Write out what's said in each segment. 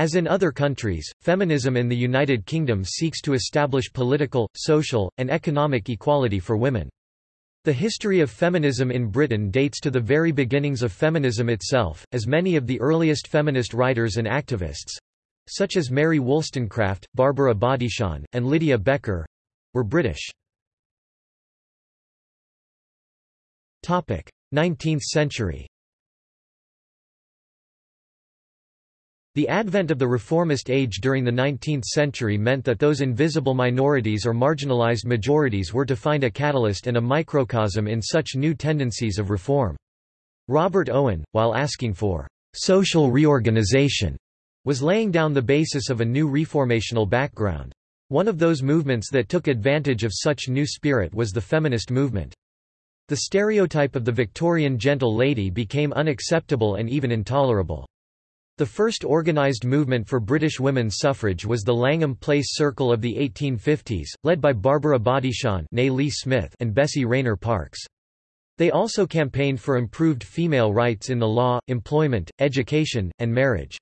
As in other countries, feminism in the United Kingdom seeks to establish political, social, and economic equality for women. The history of feminism in Britain dates to the very beginnings of feminism itself, as many of the earliest feminist writers and activists—such as Mary Wollstonecraft, Barbara Bodichon, and Lydia Becker—were British. 19th century The advent of the reformist age during the 19th century meant that those invisible minorities or marginalized majorities were to find a catalyst and a microcosm in such new tendencies of reform. Robert Owen, while asking for social reorganization, was laying down the basis of a new reformational background. One of those movements that took advantage of such new spirit was the feminist movement. The stereotype of the Victorian gentle lady became unacceptable and even intolerable. The first organised movement for British women's suffrage was the Langham Place Circle of the 1850s, led by Barbara Bodichon Smith and Bessie Rayner Parkes. They also campaigned for improved female rights in the law, employment, education, and marriage.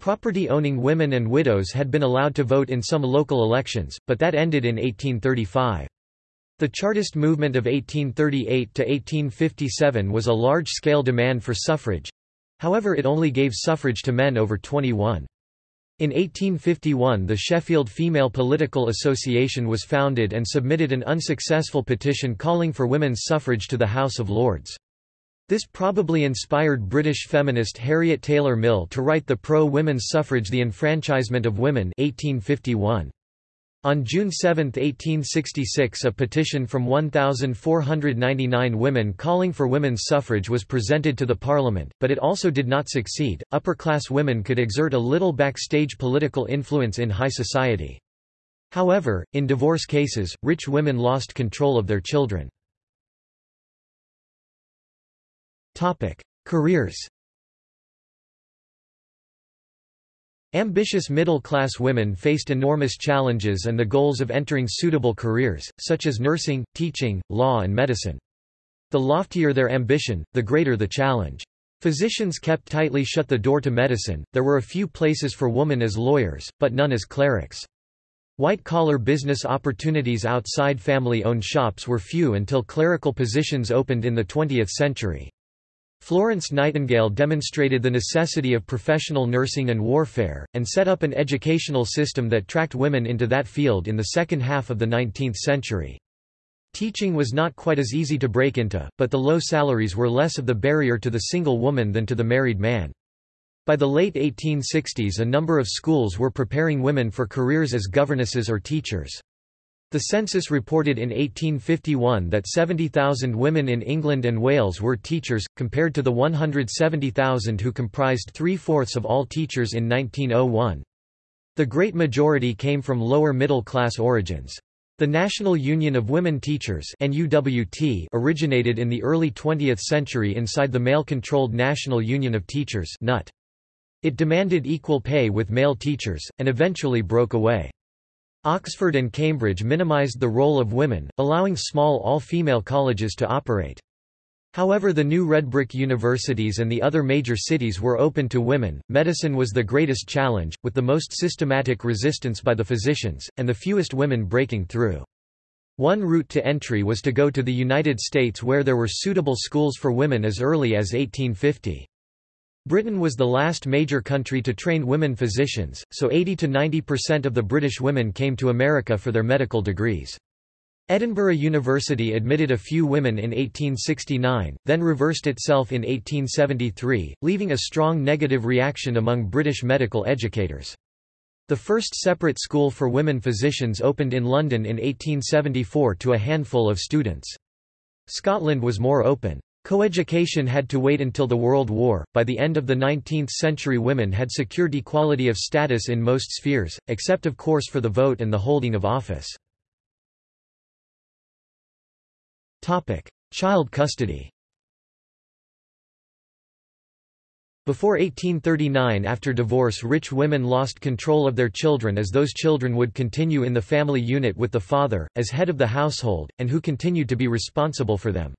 Property-owning women and widows had been allowed to vote in some local elections, but that ended in 1835. The Chartist movement of 1838 to 1857 was a large-scale demand for suffrage, However it only gave suffrage to men over 21. In 1851 the Sheffield Female Political Association was founded and submitted an unsuccessful petition calling for women's suffrage to the House of Lords. This probably inspired British feminist Harriet Taylor Mill to write the pro-women's suffrage The Enfranchisement of Women 1851. On June 7, 1866 a petition from 1,499 women calling for women's suffrage was presented to the Parliament, but it also did not succeed. Upper-class women could exert a little backstage political influence in high society. However, in divorce cases, rich women lost control of their children. Careers Ambitious middle-class women faced enormous challenges and the goals of entering suitable careers, such as nursing, teaching, law and medicine. The loftier their ambition, the greater the challenge. Physicians kept tightly shut the door to medicine, there were a few places for women as lawyers, but none as clerics. White-collar business opportunities outside family-owned shops were few until clerical positions opened in the 20th century. Florence Nightingale demonstrated the necessity of professional nursing and warfare, and set up an educational system that tracked women into that field in the second half of the 19th century. Teaching was not quite as easy to break into, but the low salaries were less of the barrier to the single woman than to the married man. By the late 1860s a number of schools were preparing women for careers as governesses or teachers. The census reported in 1851 that 70,000 women in England and Wales were teachers, compared to the 170,000 who comprised three-fourths of all teachers in 1901. The great majority came from lower middle-class origins. The National Union of Women Teachers originated in the early 20th century inside the male-controlled National Union of Teachers It demanded equal pay with male teachers, and eventually broke away. Oxford and Cambridge minimized the role of women, allowing small all-female colleges to operate. However the new red brick universities and the other major cities were open to women. Medicine was the greatest challenge, with the most systematic resistance by the physicians, and the fewest women breaking through. One route to entry was to go to the United States where there were suitable schools for women as early as 1850. Britain was the last major country to train women physicians, so 80 to 90% of the British women came to America for their medical degrees. Edinburgh University admitted a few women in 1869, then reversed itself in 1873, leaving a strong negative reaction among British medical educators. The first separate school for women physicians opened in London in 1874 to a handful of students. Scotland was more open. Coeducation had to wait until the World War. By the end of the 19th century, women had secured equality of status in most spheres, except of course for the vote and the holding of office. Topic: Child custody. Before 1839 after divorce rich women lost control of their children as those children would continue in the family unit with the father, as head of the household, and who continued to be responsible for them.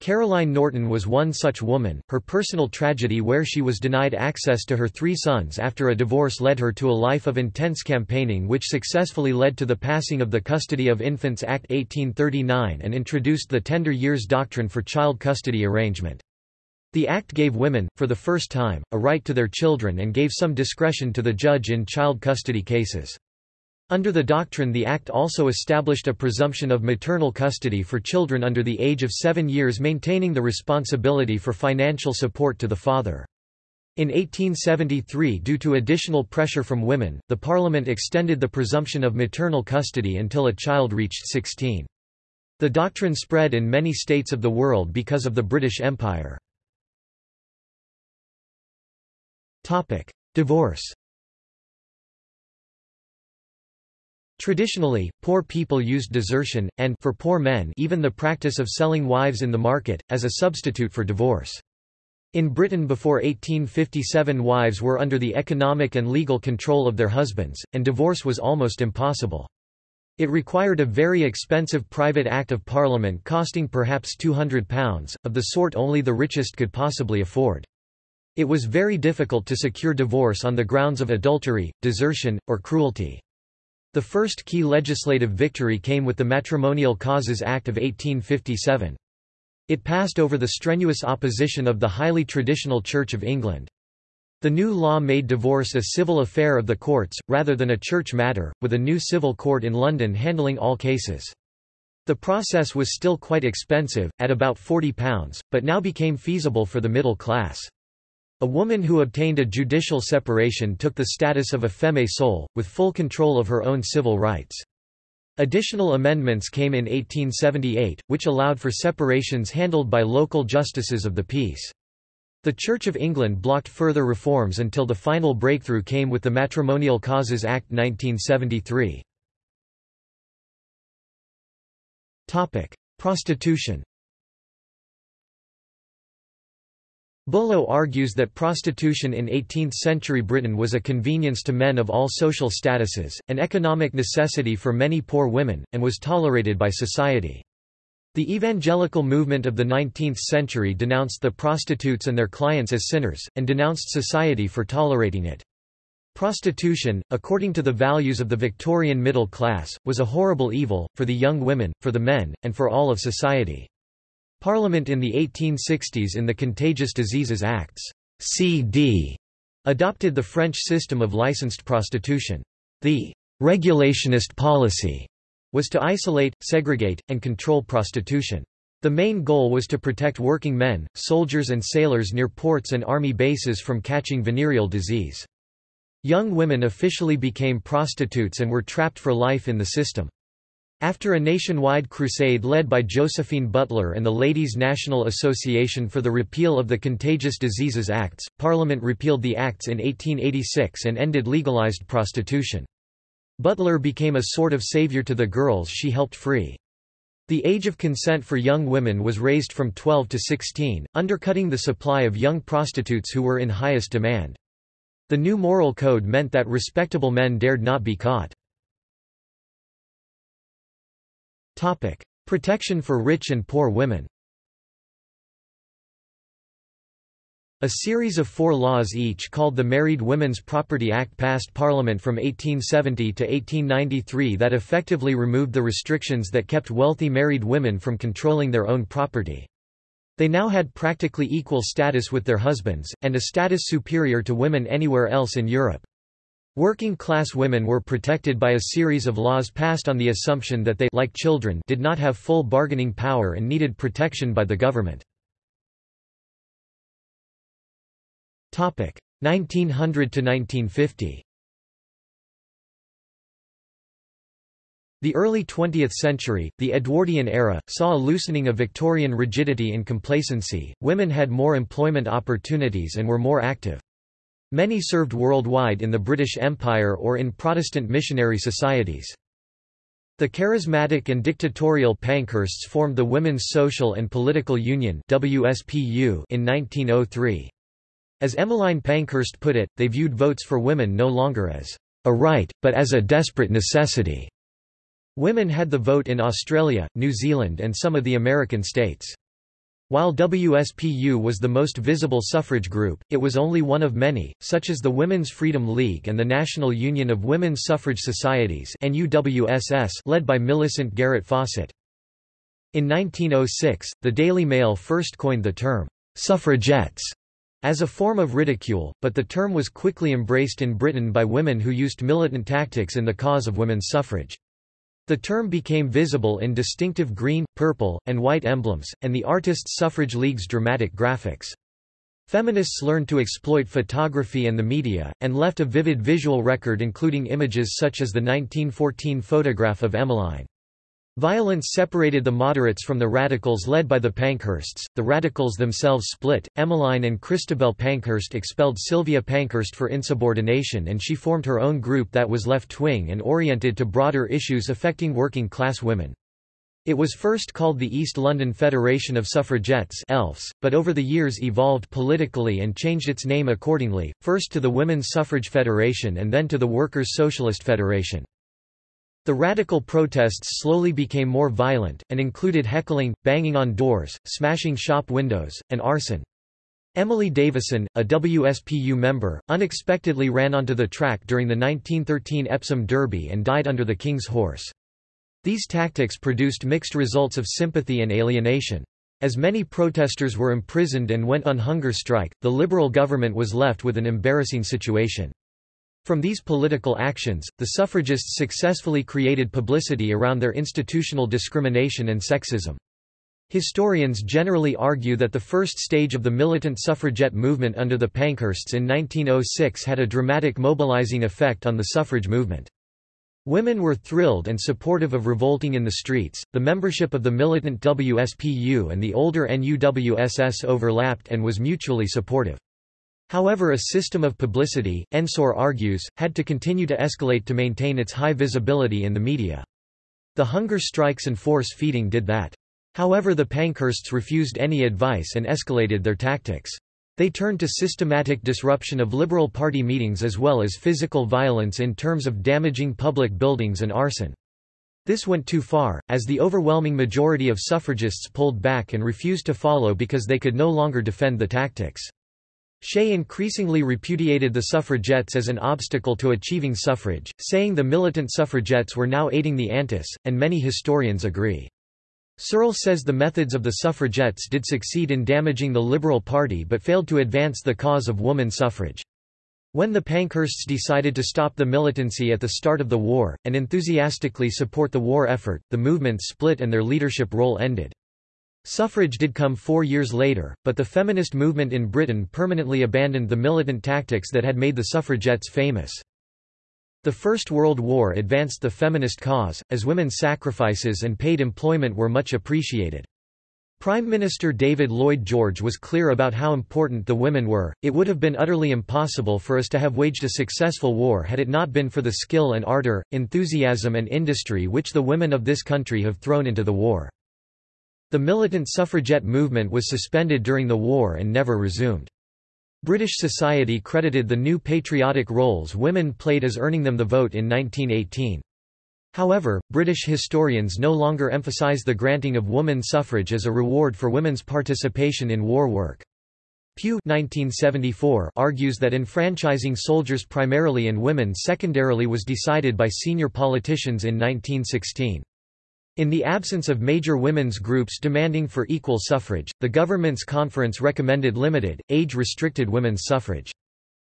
Caroline Norton was one such woman. Her personal tragedy, where she was denied access to her three sons after a divorce, led her to a life of intense campaigning, which successfully led to the passing of the Custody of Infants Act 1839 and introduced the tender years doctrine for child custody arrangement. The act gave women, for the first time, a right to their children and gave some discretion to the judge in child custody cases. Under the doctrine the Act also established a presumption of maternal custody for children under the age of seven years maintaining the responsibility for financial support to the father. In 1873 due to additional pressure from women, the Parliament extended the presumption of maternal custody until a child reached 16. The doctrine spread in many states of the world because of the British Empire. Divorce Traditionally, poor people used desertion, and for poor men even the practice of selling wives in the market, as a substitute for divorce. In Britain before 1857 wives were under the economic and legal control of their husbands, and divorce was almost impossible. It required a very expensive private Act of Parliament costing perhaps £200, of the sort only the richest could possibly afford. It was very difficult to secure divorce on the grounds of adultery, desertion, or cruelty. The first key legislative victory came with the Matrimonial Causes Act of 1857. It passed over the strenuous opposition of the highly traditional Church of England. The new law made divorce a civil affair of the courts, rather than a church matter, with a new civil court in London handling all cases. The process was still quite expensive, at about £40, but now became feasible for the middle class. A woman who obtained a judicial separation took the status of a femme sole, with full control of her own civil rights. Additional amendments came in 1878, which allowed for separations handled by local justices of the peace. The Church of England blocked further reforms until the final breakthrough came with the Matrimonial Causes Act 1973. Prostitution Bullough argues that prostitution in 18th-century Britain was a convenience to men of all social statuses, an economic necessity for many poor women, and was tolerated by society. The evangelical movement of the 19th century denounced the prostitutes and their clients as sinners, and denounced society for tolerating it. Prostitution, according to the values of the Victorian middle class, was a horrible evil, for the young women, for the men, and for all of society. Parliament in the 1860s in the Contagious Diseases Acts CD adopted the French system of licensed prostitution. The regulationist policy was to isolate, segregate, and control prostitution. The main goal was to protect working men, soldiers and sailors near ports and army bases from catching venereal disease. Young women officially became prostitutes and were trapped for life in the system. After a nationwide crusade led by Josephine Butler and the Ladies' National Association for the repeal of the Contagious Diseases Acts, Parliament repealed the acts in 1886 and ended legalized prostitution. Butler became a sort of savior to the girls she helped free. The age of consent for young women was raised from 12 to 16, undercutting the supply of young prostitutes who were in highest demand. The new moral code meant that respectable men dared not be caught. Topic: Protection for rich and poor women. A series of four laws each called the Married Women's Property Act passed Parliament from 1870 to 1893 that effectively removed the restrictions that kept wealthy married women from controlling their own property. They now had practically equal status with their husbands, and a status superior to women anywhere else in Europe. Working-class women were protected by a series of laws passed on the assumption that they like children did not have full bargaining power and needed protection by the government. 1900 to 1950 The early 20th century, the Edwardian era, saw a loosening of Victorian rigidity and complacency, women had more employment opportunities and were more active. Many served worldwide in the British Empire or in Protestant missionary societies. The charismatic and dictatorial Pankhursts formed the Women's Social and Political Union WSPU in 1903. As Emmeline Pankhurst put it, they viewed votes for women no longer as a right, but as a desperate necessity. Women had the vote in Australia, New Zealand and some of the American states. While WSPU was the most visible suffrage group, it was only one of many, such as the Women's Freedom League and the National Union of Women's Suffrage Societies led by Millicent Garrett Fawcett. In 1906, the Daily Mail first coined the term, suffragettes, as a form of ridicule, but the term was quickly embraced in Britain by women who used militant tactics in the cause of women's suffrage. The term became visible in distinctive green, purple, and white emblems, and the Artists' Suffrage League's dramatic graphics. Feminists learned to exploit photography and the media, and left a vivid visual record including images such as the 1914 photograph of Emmeline. Violence separated the moderates from the radicals led by the Pankhursts. The radicals themselves split. Emmeline and Christabel Pankhurst expelled Sylvia Pankhurst for insubordination and she formed her own group that was left-wing and oriented to broader issues affecting working-class women. It was first called the East London Federation of Suffragettes ELFs, but over the years evolved politically and changed its name accordingly, first to the Women's Suffrage Federation and then to the Workers' Socialist Federation. The radical protests slowly became more violent, and included heckling, banging on doors, smashing shop windows, and arson. Emily Davison, a WSPU member, unexpectedly ran onto the track during the 1913 Epsom Derby and died under the King's horse. These tactics produced mixed results of sympathy and alienation. As many protesters were imprisoned and went on hunger strike, the Liberal government was left with an embarrassing situation. From these political actions, the suffragists successfully created publicity around their institutional discrimination and sexism. Historians generally argue that the first stage of the militant suffragette movement under the Pankhursts in 1906 had a dramatic mobilizing effect on the suffrage movement. Women were thrilled and supportive of revolting in the streets. The membership of the militant WSPU and the older NUWSS overlapped and was mutually supportive. However a system of publicity, Ensor argues, had to continue to escalate to maintain its high visibility in the media. The hunger strikes and force feeding did that. However the Pankhursts refused any advice and escalated their tactics. They turned to systematic disruption of Liberal Party meetings as well as physical violence in terms of damaging public buildings and arson. This went too far, as the overwhelming majority of suffragists pulled back and refused to follow because they could no longer defend the tactics. Shea increasingly repudiated the suffragettes as an obstacle to achieving suffrage, saying the militant suffragettes were now aiding the Antis, and many historians agree. Searle says the methods of the suffragettes did succeed in damaging the Liberal Party but failed to advance the cause of woman suffrage. When the Pankhursts decided to stop the militancy at the start of the war, and enthusiastically support the war effort, the movement split and their leadership role ended. Suffrage did come four years later, but the feminist movement in Britain permanently abandoned the militant tactics that had made the suffragettes famous. The First World War advanced the feminist cause, as women's sacrifices and paid employment were much appreciated. Prime Minister David Lloyd George was clear about how important the women were. It would have been utterly impossible for us to have waged a successful war had it not been for the skill and ardor, enthusiasm and industry which the women of this country have thrown into the war. The militant suffragette movement was suspended during the war and never resumed. British society credited the new patriotic roles women played as earning them the vote in 1918. However, British historians no longer emphasize the granting of woman suffrage as a reward for women's participation in war work. Pugh 1974 argues that enfranchising soldiers primarily and women secondarily was decided by senior politicians in 1916. In the absence of major women's groups demanding for equal suffrage, the government's conference recommended limited, age-restricted women's suffrage.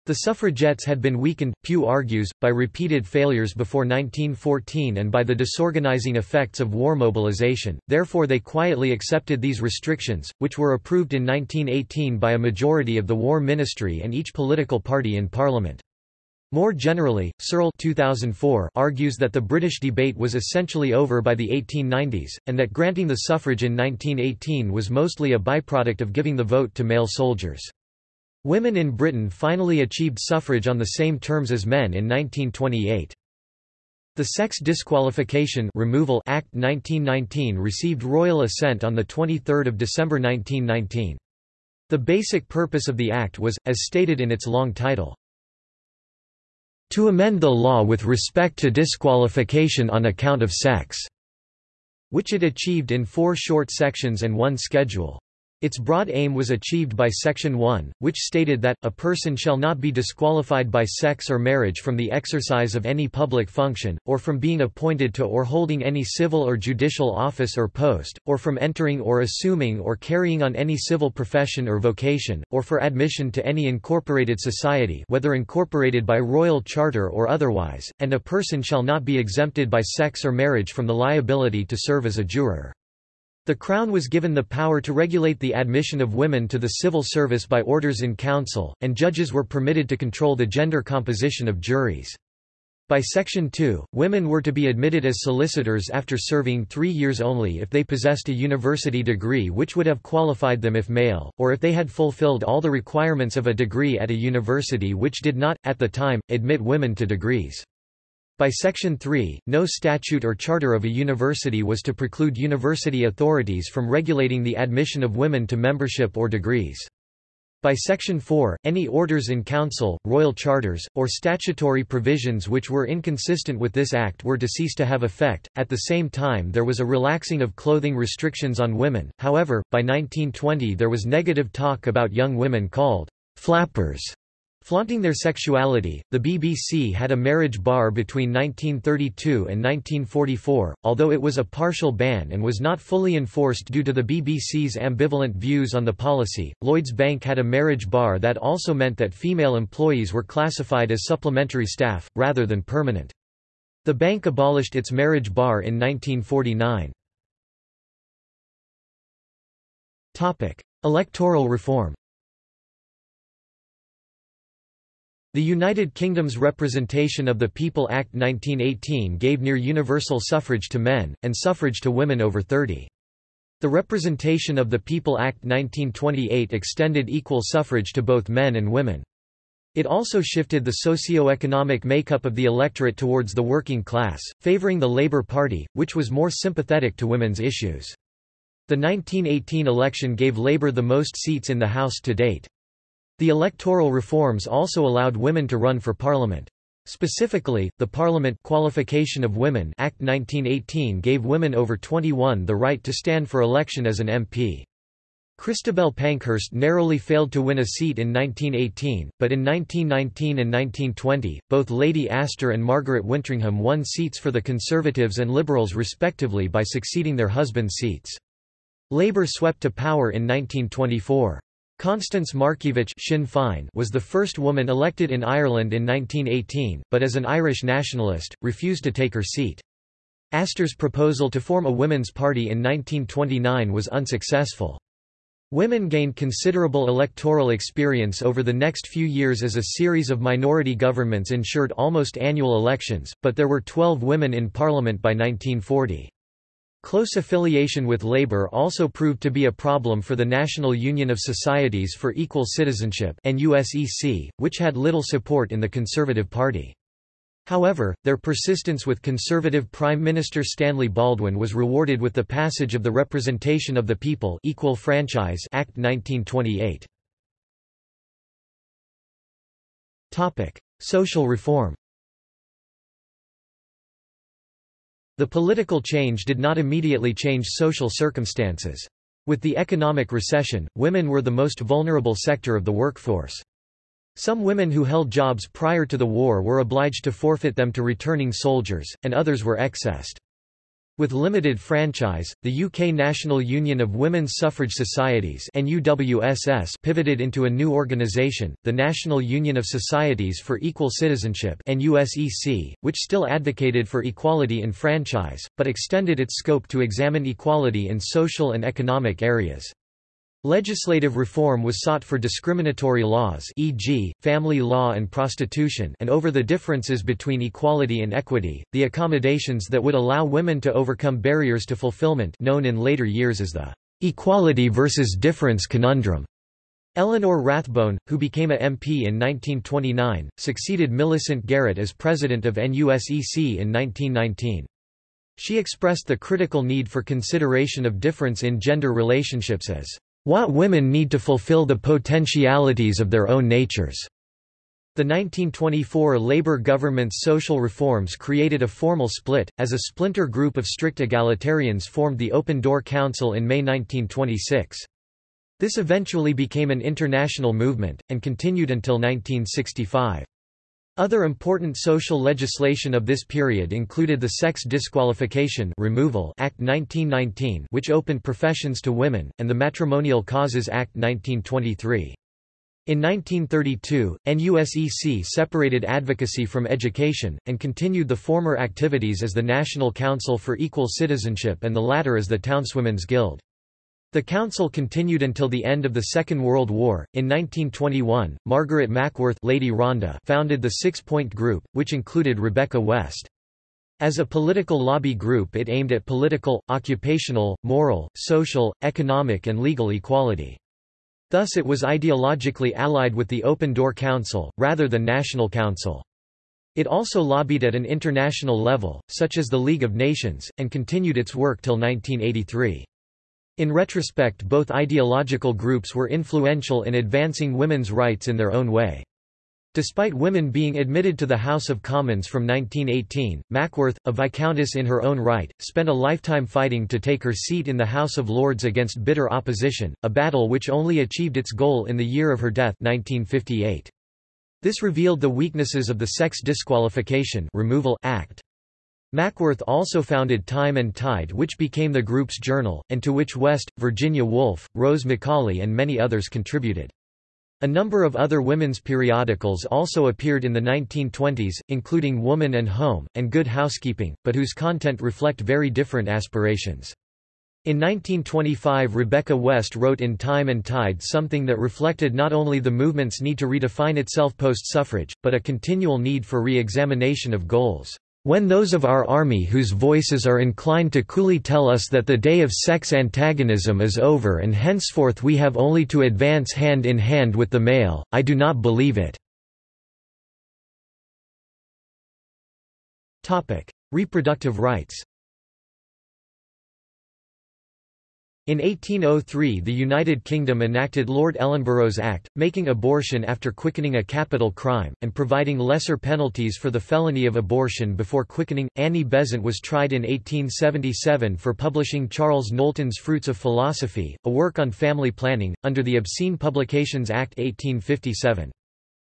The suffragettes had been weakened, Pugh argues, by repeated failures before 1914 and by the disorganizing effects of war mobilization, therefore they quietly accepted these restrictions, which were approved in 1918 by a majority of the War Ministry and each political party in Parliament. More generally, Searle 2004 argues that the British debate was essentially over by the 1890s, and that granting the suffrage in 1918 was mostly a byproduct of giving the vote to male soldiers. Women in Britain finally achieved suffrage on the same terms as men in 1928. The Sex Disqualification Removal Act 1919 received royal assent on 23 December 1919. The basic purpose of the act was, as stated in its long title, to amend the law with respect to disqualification on account of sex, which it achieved in four short sections and one schedule. Its broad aim was achieved by Section 1, which stated that, a person shall not be disqualified by sex or marriage from the exercise of any public function, or from being appointed to or holding any civil or judicial office or post, or from entering or assuming or carrying on any civil profession or vocation, or for admission to any incorporated society whether incorporated by royal charter or otherwise, and a person shall not be exempted by sex or marriage from the liability to serve as a juror. The Crown was given the power to regulate the admission of women to the civil service by orders in council, and judges were permitted to control the gender composition of juries. By Section 2, women were to be admitted as solicitors after serving three years only if they possessed a university degree which would have qualified them if male, or if they had fulfilled all the requirements of a degree at a university which did not, at the time, admit women to degrees. By Section 3, no statute or charter of a university was to preclude university authorities from regulating the admission of women to membership or degrees. By Section 4, any orders in council, royal charters, or statutory provisions which were inconsistent with this act were to cease to have effect. At the same time, there was a relaxing of clothing restrictions on women. However, by 1920 there was negative talk about young women called flappers Flaunting their sexuality, the BBC had a marriage bar between 1932 and 1944, although it was a partial ban and was not fully enforced due to the BBC's ambivalent views on the policy. Lloyds Bank had a marriage bar that also meant that female employees were classified as supplementary staff, rather than permanent. The bank abolished its marriage bar in 1949. Electoral reform The United Kingdom's Representation of the People Act 1918 gave near universal suffrage to men, and suffrage to women over 30. The Representation of the People Act 1928 extended equal suffrage to both men and women. It also shifted the socio-economic makeup of the electorate towards the working class, favouring the Labour Party, which was more sympathetic to women's issues. The 1918 election gave Labour the most seats in the House to date. The electoral reforms also allowed women to run for parliament. Specifically, the Parliament Qualification of Women Act 1918 gave women over 21 the right to stand for election as an MP. Christabel Pankhurst narrowly failed to win a seat in 1918, but in 1919 and 1920, both Lady Astor and Margaret Wintringham won seats for the Conservatives and Liberals respectively by succeeding their husbands' seats. Labour swept to power in 1924. Constance Markievicz Sinn Féin was the first woman elected in Ireland in 1918, but as an Irish nationalist, refused to take her seat. Astor's proposal to form a women's party in 1929 was unsuccessful. Women gained considerable electoral experience over the next few years as a series of minority governments ensured almost annual elections, but there were 12 women in parliament by 1940. Close affiliation with Labour also proved to be a problem for the National Union of Societies for Equal Citizenship which had little support in the Conservative Party. However, their persistence with Conservative Prime Minister Stanley Baldwin was rewarded with the passage of the Representation of the People Equal Franchise Act 1928. Social reform The political change did not immediately change social circumstances. With the economic recession, women were the most vulnerable sector of the workforce. Some women who held jobs prior to the war were obliged to forfeit them to returning soldiers, and others were excessed. With limited franchise, the UK National Union of Women's Suffrage Societies pivoted into a new organisation, the National Union of Societies for Equal Citizenship which still advocated for equality in franchise, but extended its scope to examine equality in social and economic areas. Legislative reform was sought for discriminatory laws e.g., family law and prostitution and over the differences between equality and equity, the accommodations that would allow women to overcome barriers to fulfillment known in later years as the equality versus difference conundrum. Eleanor Rathbone, who became a MP in 1929, succeeded Millicent Garrett as president of NUSEC in 1919. She expressed the critical need for consideration of difference in gender relationships as what women need to fulfill the potentialities of their own natures. The 1924 Labour government's social reforms created a formal split, as a splinter group of strict egalitarians formed the Open Door Council in May 1926. This eventually became an international movement, and continued until 1965. Other important social legislation of this period included the Sex Disqualification Removal Act 1919 which opened professions to women, and the Matrimonial Causes Act 1923. In 1932, NUSEC separated advocacy from education, and continued the former activities as the National Council for Equal Citizenship and the latter as the Townswomen's Guild. The council continued until the end of the Second World War. In 1921, Margaret Mackworth Lady Rhondda founded the Six Point Group, which included Rebecca West. As a political lobby group it aimed at political, occupational, moral, social, economic and legal equality. Thus it was ideologically allied with the Open Door Council, rather than National Council. It also lobbied at an international level, such as the League of Nations, and continued its work till 1983. In retrospect both ideological groups were influential in advancing women's rights in their own way. Despite women being admitted to the House of Commons from 1918, Mackworth, a Viscountess in her own right, spent a lifetime fighting to take her seat in the House of Lords against bitter opposition, a battle which only achieved its goal in the year of her death 1958. This revealed the weaknesses of the Sex Disqualification Removal Act. Mackworth also founded Time and Tide which became the group's journal, and to which West, Virginia Woolf, Rose Macaulay and many others contributed. A number of other women's periodicals also appeared in the 1920s, including Woman and Home, and Good Housekeeping, but whose content reflect very different aspirations. In 1925 Rebecca West wrote in Time and Tide something that reflected not only the movement's need to redefine itself post-suffrage, but a continual need for re-examination of goals. When those of our army whose voices are inclined to coolly tell us that the day of sex antagonism is over and henceforth we have only to advance hand in hand with the male, I do not believe it." Reproductive rights In 1803 the United Kingdom enacted Lord Ellenborough's Act, making abortion after quickening a capital crime, and providing lesser penalties for the felony of abortion before quickening. Annie Besant was tried in 1877 for publishing Charles Knowlton's Fruits of Philosophy, a work on family planning, under the Obscene Publications Act 1857.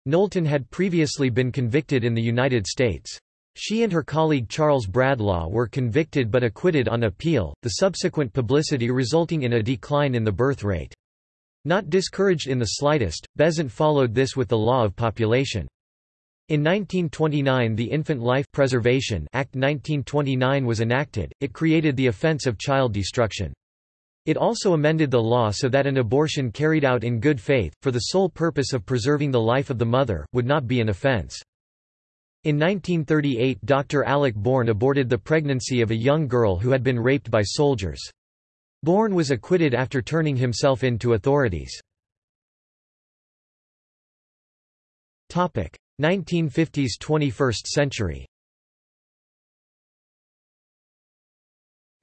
Knowlton had previously been convicted in the United States. She and her colleague Charles Bradlaugh were convicted but acquitted on appeal, the subsequent publicity resulting in a decline in the birth rate. Not discouraged in the slightest, Besant followed this with the law of population. In 1929 the Infant Life Preservation Act 1929 was enacted, it created the offence of child destruction. It also amended the law so that an abortion carried out in good faith, for the sole purpose of preserving the life of the mother, would not be an offence. In 1938 Dr. Alec Bourne aborted the pregnancy of a young girl who had been raped by soldiers. Bourne was acquitted after turning himself in to authorities. 1950s 21st century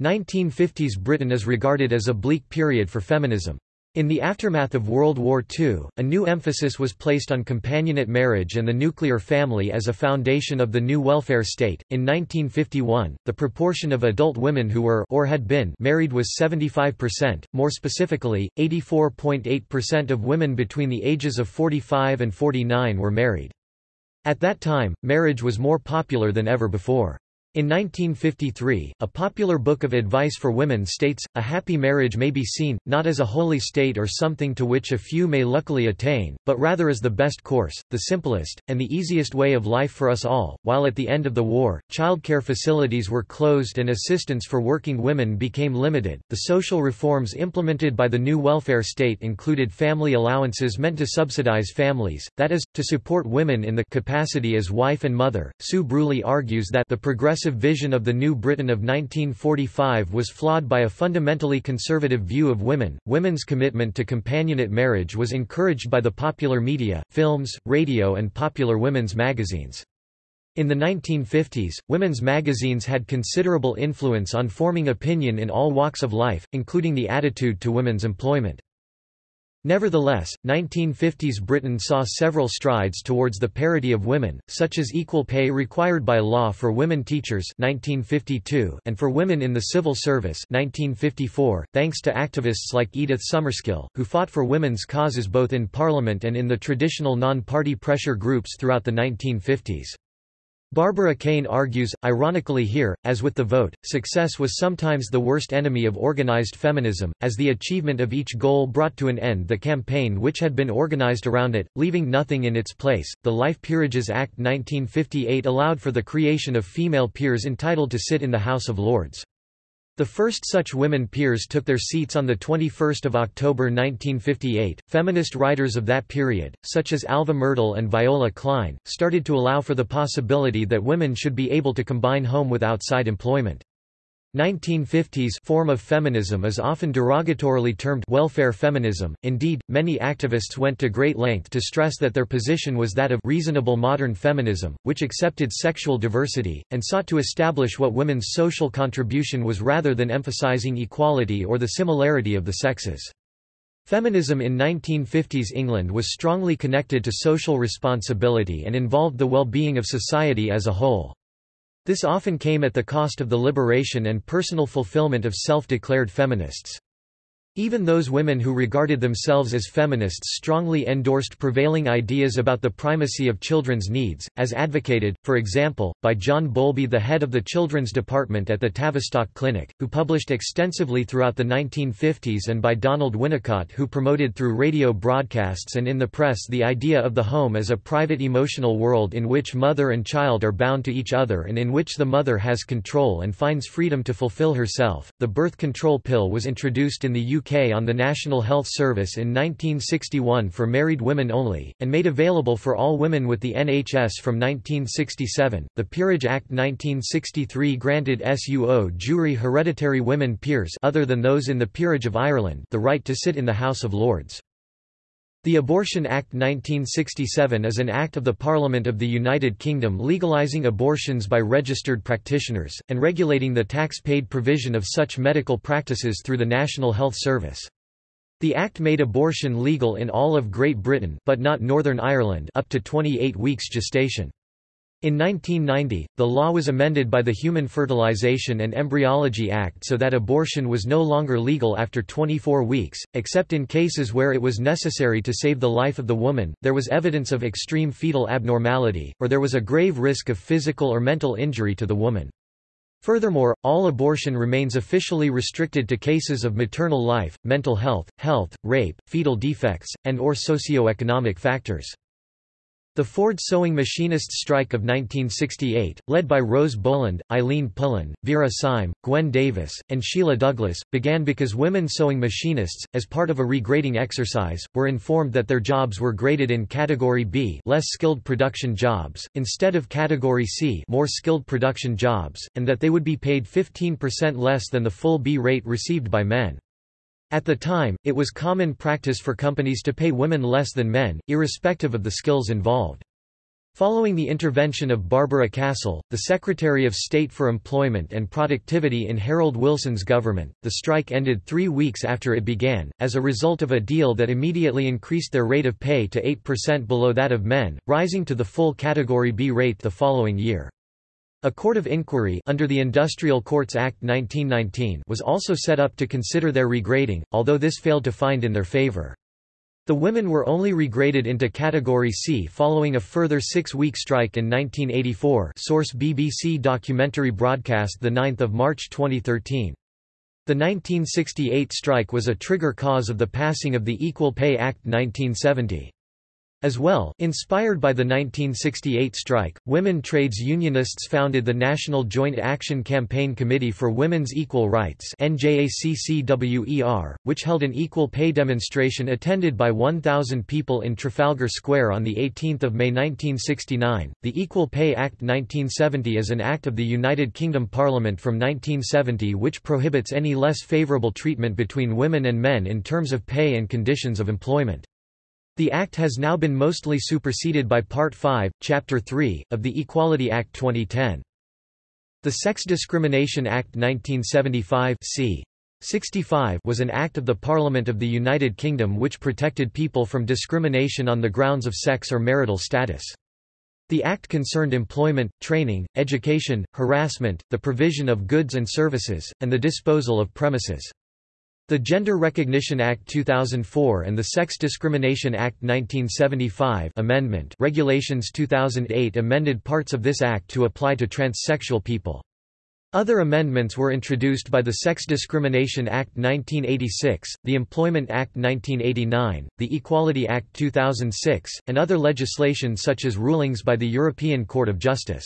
1950s Britain is regarded as a bleak period for feminism. In the aftermath of World War II, a new emphasis was placed on companionate marriage and the nuclear family as a foundation of the new welfare state. In 1951, the proportion of adult women who were or had been married was 75%, more specifically, 84.8% of women between the ages of 45 and 49 were married. At that time, marriage was more popular than ever before. In 1953, a popular book of advice for women states, a happy marriage may be seen, not as a holy state or something to which a few may luckily attain, but rather as the best course, the simplest, and the easiest way of life for us all. While at the end of the war, childcare facilities were closed and assistance for working women became limited, the social reforms implemented by the new welfare state included family allowances meant to subsidize families, that is, to support women in the capacity as wife and mother. Sue Bruley argues that the progressive progressive vision of the New Britain of 1945 was flawed by a fundamentally conservative view of women. Women's commitment to companionate marriage was encouraged by the popular media, films, radio, and popular women's magazines. In the 1950s, women's magazines had considerable influence on forming opinion in all walks of life, including the attitude to women's employment. Nevertheless, 1950s Britain saw several strides towards the parity of women, such as equal pay required by law for women teachers 1952 and for women in the civil service 1954, thanks to activists like Edith Summerskill, who fought for women's causes both in Parliament and in the traditional non-party pressure groups throughout the 1950s. Barbara Caine argues, ironically here, as with the vote, success was sometimes the worst enemy of organized feminism, as the achievement of each goal brought to an end the campaign which had been organized around it, leaving nothing in its place. The Life Peerages Act 1958 allowed for the creation of female peers entitled to sit in the House of Lords. The first such women peers took their seats on 21 October 1958. Feminist writers of that period, such as Alva Myrdal and Viola Klein, started to allow for the possibility that women should be able to combine home with outside employment. 1950s form of feminism is often derogatorily termed welfare feminism. Indeed, many activists went to great length to stress that their position was that of reasonable modern feminism, which accepted sexual diversity and sought to establish what women's social contribution was rather than emphasizing equality or the similarity of the sexes. Feminism in 1950s England was strongly connected to social responsibility and involved the well-being of society as a whole. This often came at the cost of the liberation and personal fulfillment of self-declared feminists. Even those women who regarded themselves as feminists strongly endorsed prevailing ideas about the primacy of children's needs, as advocated, for example, by John Bowlby the head of the children's department at the Tavistock Clinic, who published extensively throughout the 1950s and by Donald Winnicott who promoted through radio broadcasts and in the press the idea of the home as a private emotional world in which mother and child are bound to each other and in which the mother has control and finds freedom to fulfill herself. The birth control pill was introduced in the UK UK on the National Health Service in 1961 for married women only, and made available for all women with the NHS from 1967. The Peerage Act 1963 granted suo jure hereditary women peers other than those in the Peerage of Ireland the right to sit in the House of Lords. The Abortion Act 1967 is an act of the Parliament of the United Kingdom legalising abortions by registered practitioners, and regulating the tax-paid provision of such medical practices through the National Health Service. The Act made abortion legal in all of Great Britain but not Northern Ireland up to 28 weeks gestation. In 1990, the law was amended by the Human Fertilization and Embryology Act so that abortion was no longer legal after 24 weeks, except in cases where it was necessary to save the life of the woman, there was evidence of extreme fetal abnormality, or there was a grave risk of physical or mental injury to the woman. Furthermore, all abortion remains officially restricted to cases of maternal life, mental health, health, rape, fetal defects, and or socio-economic factors. The Ford sewing machinists strike of 1968, led by Rose Boland, Eileen Pullen, Vera Syme, Gwen Davis, and Sheila Douglas, began because women sewing machinists, as part of a regrading exercise, were informed that their jobs were graded in Category B less skilled production jobs, instead of Category C more skilled production jobs, and that they would be paid 15% less than the full B rate received by men. At the time, it was common practice for companies to pay women less than men, irrespective of the skills involved. Following the intervention of Barbara Castle, the Secretary of State for Employment and Productivity in Harold Wilson's government, the strike ended three weeks after it began, as a result of a deal that immediately increased their rate of pay to 8% below that of men, rising to the full Category B rate the following year. A court of inquiry under the Industrial Courts Act 1919 was also set up to consider their regrading, although this failed to find in their favor. The women were only regraded into Category C following a further six-week strike in 1984 source BBC documentary broadcast 9 March 2013. The 1968 strike was a trigger cause of the passing of the Equal Pay Act 1970. As well, inspired by the 1968 strike, women trades unionists founded the National Joint Action Campaign Committee for Women's Equal Rights which held an equal pay demonstration attended by 1,000 people in Trafalgar Square on 18 May 1969. The Equal Pay Act 1970 is an act of the United Kingdom Parliament from 1970 which prohibits any less favourable treatment between women and men in terms of pay and conditions of employment. The Act has now been mostly superseded by Part 5, Chapter 3, of the Equality Act 2010. The Sex Discrimination Act 1975 c. 65 was an Act of the Parliament of the United Kingdom which protected people from discrimination on the grounds of sex or marital status. The Act concerned employment, training, education, harassment, the provision of goods and services, and the disposal of premises. The Gender Recognition Act 2004 and the Sex Discrimination Act 1975 amendment Regulations 2008 amended parts of this act to apply to transsexual people. Other amendments were introduced by the Sex Discrimination Act 1986, the Employment Act 1989, the Equality Act 2006, and other legislation such as rulings by the European Court of Justice.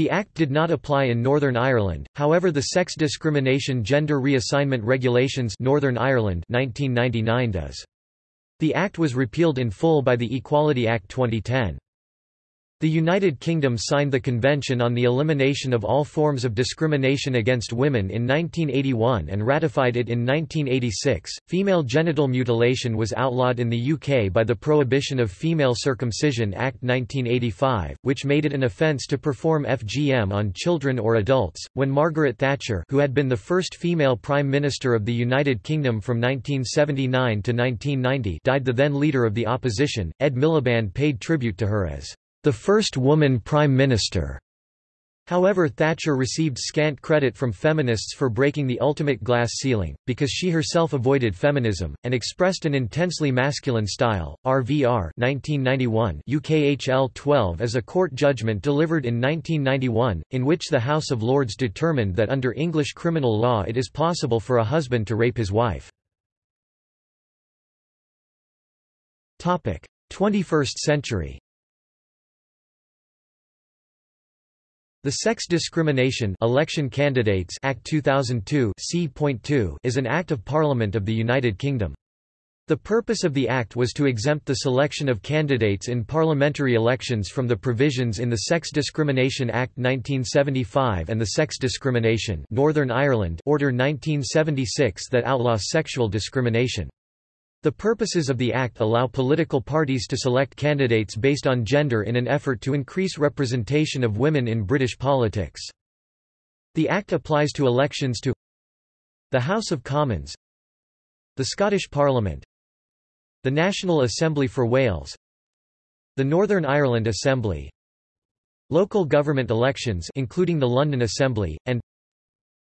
The Act did not apply in Northern Ireland, however the Sex Discrimination Gender Reassignment Regulations Northern Ireland 1999 does. The Act was repealed in full by the Equality Act 2010. The United Kingdom signed the Convention on the Elimination of All Forms of Discrimination Against Women in 1981 and ratified it in 1986. Female genital mutilation was outlawed in the UK by the Prohibition of Female Circumcision Act 1985, which made it an offence to perform FGM on children or adults. When Margaret Thatcher, who had been the first female Prime Minister of the United Kingdom from 1979 to 1990, died, the then leader of the opposition, Ed Miliband paid tribute to her as the first woman prime minister. However Thatcher received scant credit from feminists for breaking the ultimate glass ceiling, because she herself avoided feminism, and expressed an intensely masculine style. RVR 1991 UKHL 12 as a court judgment delivered in 1991, in which the House of Lords determined that under English criminal law it is possible for a husband to rape his wife. 21st century The Sex Discrimination Election Candidates Act 2002 is an Act of Parliament of the United Kingdom. The purpose of the Act was to exempt the selection of candidates in parliamentary elections from the provisions in the Sex Discrimination Act 1975 and the Sex Discrimination Northern Ireland Order 1976 that outlaws sexual discrimination. The purposes of the Act allow political parties to select candidates based on gender in an effort to increase representation of women in British politics. The Act applies to elections to the House of Commons the Scottish Parliament the National Assembly for Wales the Northern Ireland Assembly local government elections including the London Assembly, and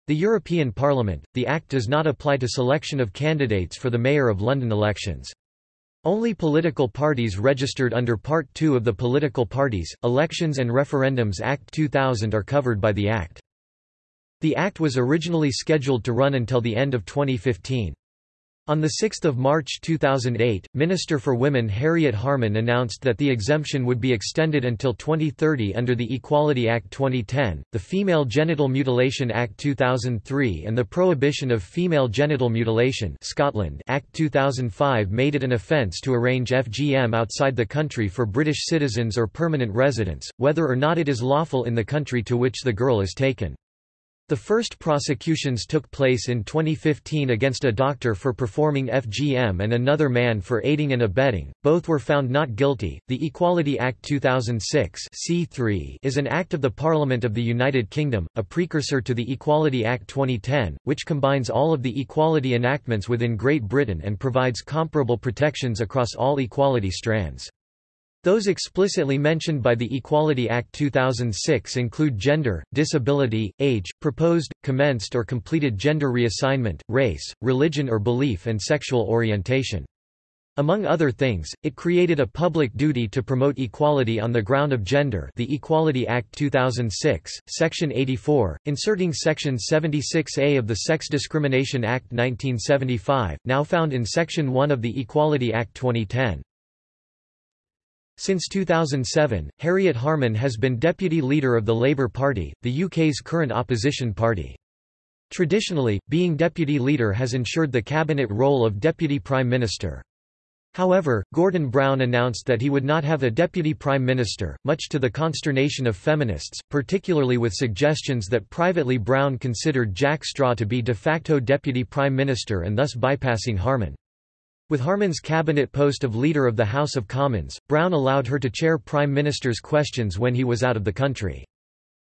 the European Parliament, the Act does not apply to selection of candidates for the Mayor of London elections. Only political parties registered under Part 2 of the Political Parties, Elections and Referendums Act 2000 are covered by the Act. The Act was originally scheduled to run until the end of 2015. On 6 March 2008, Minister for Women Harriet Harman announced that the exemption would be extended until 2030 under the Equality Act 2010, the Female Genital Mutilation Act 2003 and the Prohibition of Female Genital Mutilation Scotland Act 2005 made it an offence to arrange FGM outside the country for British citizens or permanent residents, whether or not it is lawful in the country to which the girl is taken. The first prosecutions took place in 2015 against a doctor for performing FGM and another man for aiding and abetting. Both were found not guilty. The Equality Act 2006 C3 is an act of the Parliament of the United Kingdom, a precursor to the Equality Act 2010, which combines all of the equality enactments within Great Britain and provides comparable protections across all equality strands. Those explicitly mentioned by the Equality Act 2006 include gender, disability, age, proposed, commenced or completed gender reassignment, race, religion or belief and sexual orientation. Among other things, it created a public duty to promote equality on the ground of gender the Equality Act 2006, Section 84, inserting Section 76A of the Sex Discrimination Act 1975, now found in Section 1 of the Equality Act 2010. Since 2007, Harriet Harman has been deputy leader of the Labour Party, the UK's current opposition party. Traditionally, being deputy leader has ensured the cabinet role of deputy prime minister. However, Gordon Brown announced that he would not have a deputy prime minister, much to the consternation of feminists, particularly with suggestions that privately Brown considered Jack Straw to be de facto deputy prime minister and thus bypassing Harman. With Harman's cabinet post of Leader of the House of Commons, Brown allowed her to chair Prime Minister's questions when he was out of the country.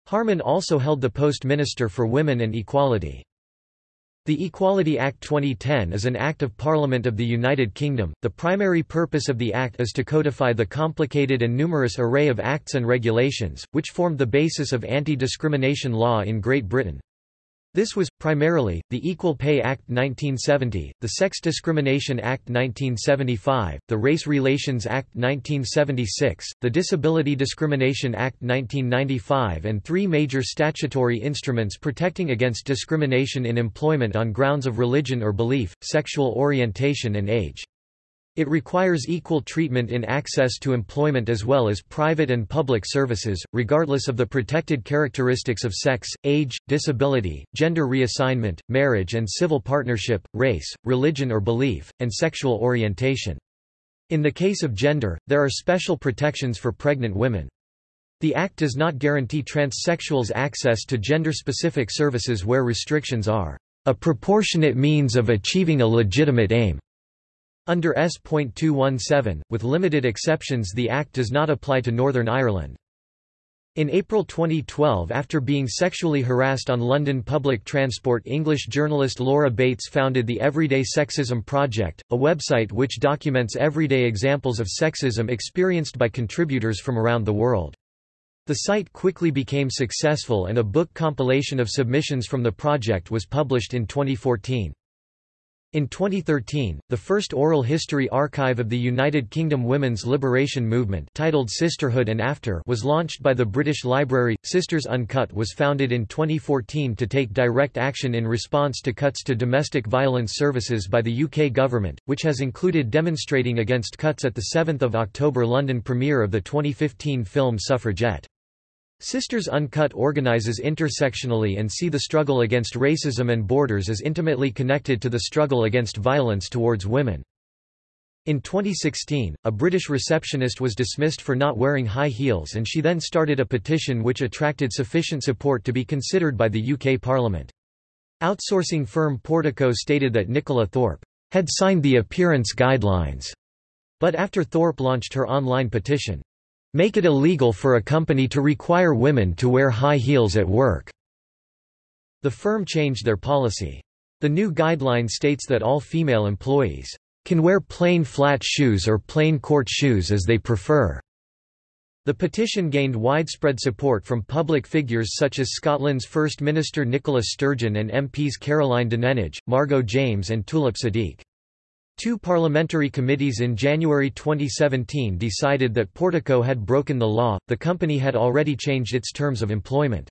Harman also held the post Minister for Women and Equality. The Equality Act 2010 is an Act of Parliament of the United Kingdom. The primary purpose of the Act is to codify the complicated and numerous array of acts and regulations, which formed the basis of anti-discrimination law in Great Britain. This was, primarily, the Equal Pay Act 1970, the Sex Discrimination Act 1975, the Race Relations Act 1976, the Disability Discrimination Act 1995 and three major statutory instruments protecting against discrimination in employment on grounds of religion or belief, sexual orientation and age. It requires equal treatment in access to employment as well as private and public services, regardless of the protected characteristics of sex, age, disability, gender reassignment, marriage and civil partnership, race, religion or belief, and sexual orientation. In the case of gender, there are special protections for pregnant women. The Act does not guarantee transsexuals access to gender-specific services where restrictions are a proportionate means of achieving a legitimate aim. Under S.217, with limited exceptions the Act does not apply to Northern Ireland. In April 2012 after being sexually harassed on London public transport English journalist Laura Bates founded the Everyday Sexism Project, a website which documents everyday examples of sexism experienced by contributors from around the world. The site quickly became successful and a book compilation of submissions from the project was published in 2014. In 2013, the first oral history archive of the United Kingdom women's liberation movement titled Sisterhood and After was launched by the British Library. Sisters Uncut was founded in 2014 to take direct action in response to cuts to domestic violence services by the UK government, which has included demonstrating against cuts at the 7 October London premiere of the 2015 film Suffragette. Sisters Uncut organizes intersectionally and see the struggle against racism and borders as intimately connected to the struggle against violence towards women. In 2016, a British receptionist was dismissed for not wearing high heels and she then started a petition which attracted sufficient support to be considered by the UK Parliament. Outsourcing firm Portico stated that Nicola Thorpe had signed the appearance guidelines, but after Thorpe launched her online petition, make it illegal for a company to require women to wear high heels at work. The firm changed their policy. The new guideline states that all female employees can wear plain flat shoes or plain court shoes as they prefer. The petition gained widespread support from public figures such as Scotland's First Minister Nicola Sturgeon and MPs Caroline Dinenage, Margot James and Tulip Siddiq. Two parliamentary committees in January 2017 decided that Portico had broken the law, the company had already changed its terms of employment.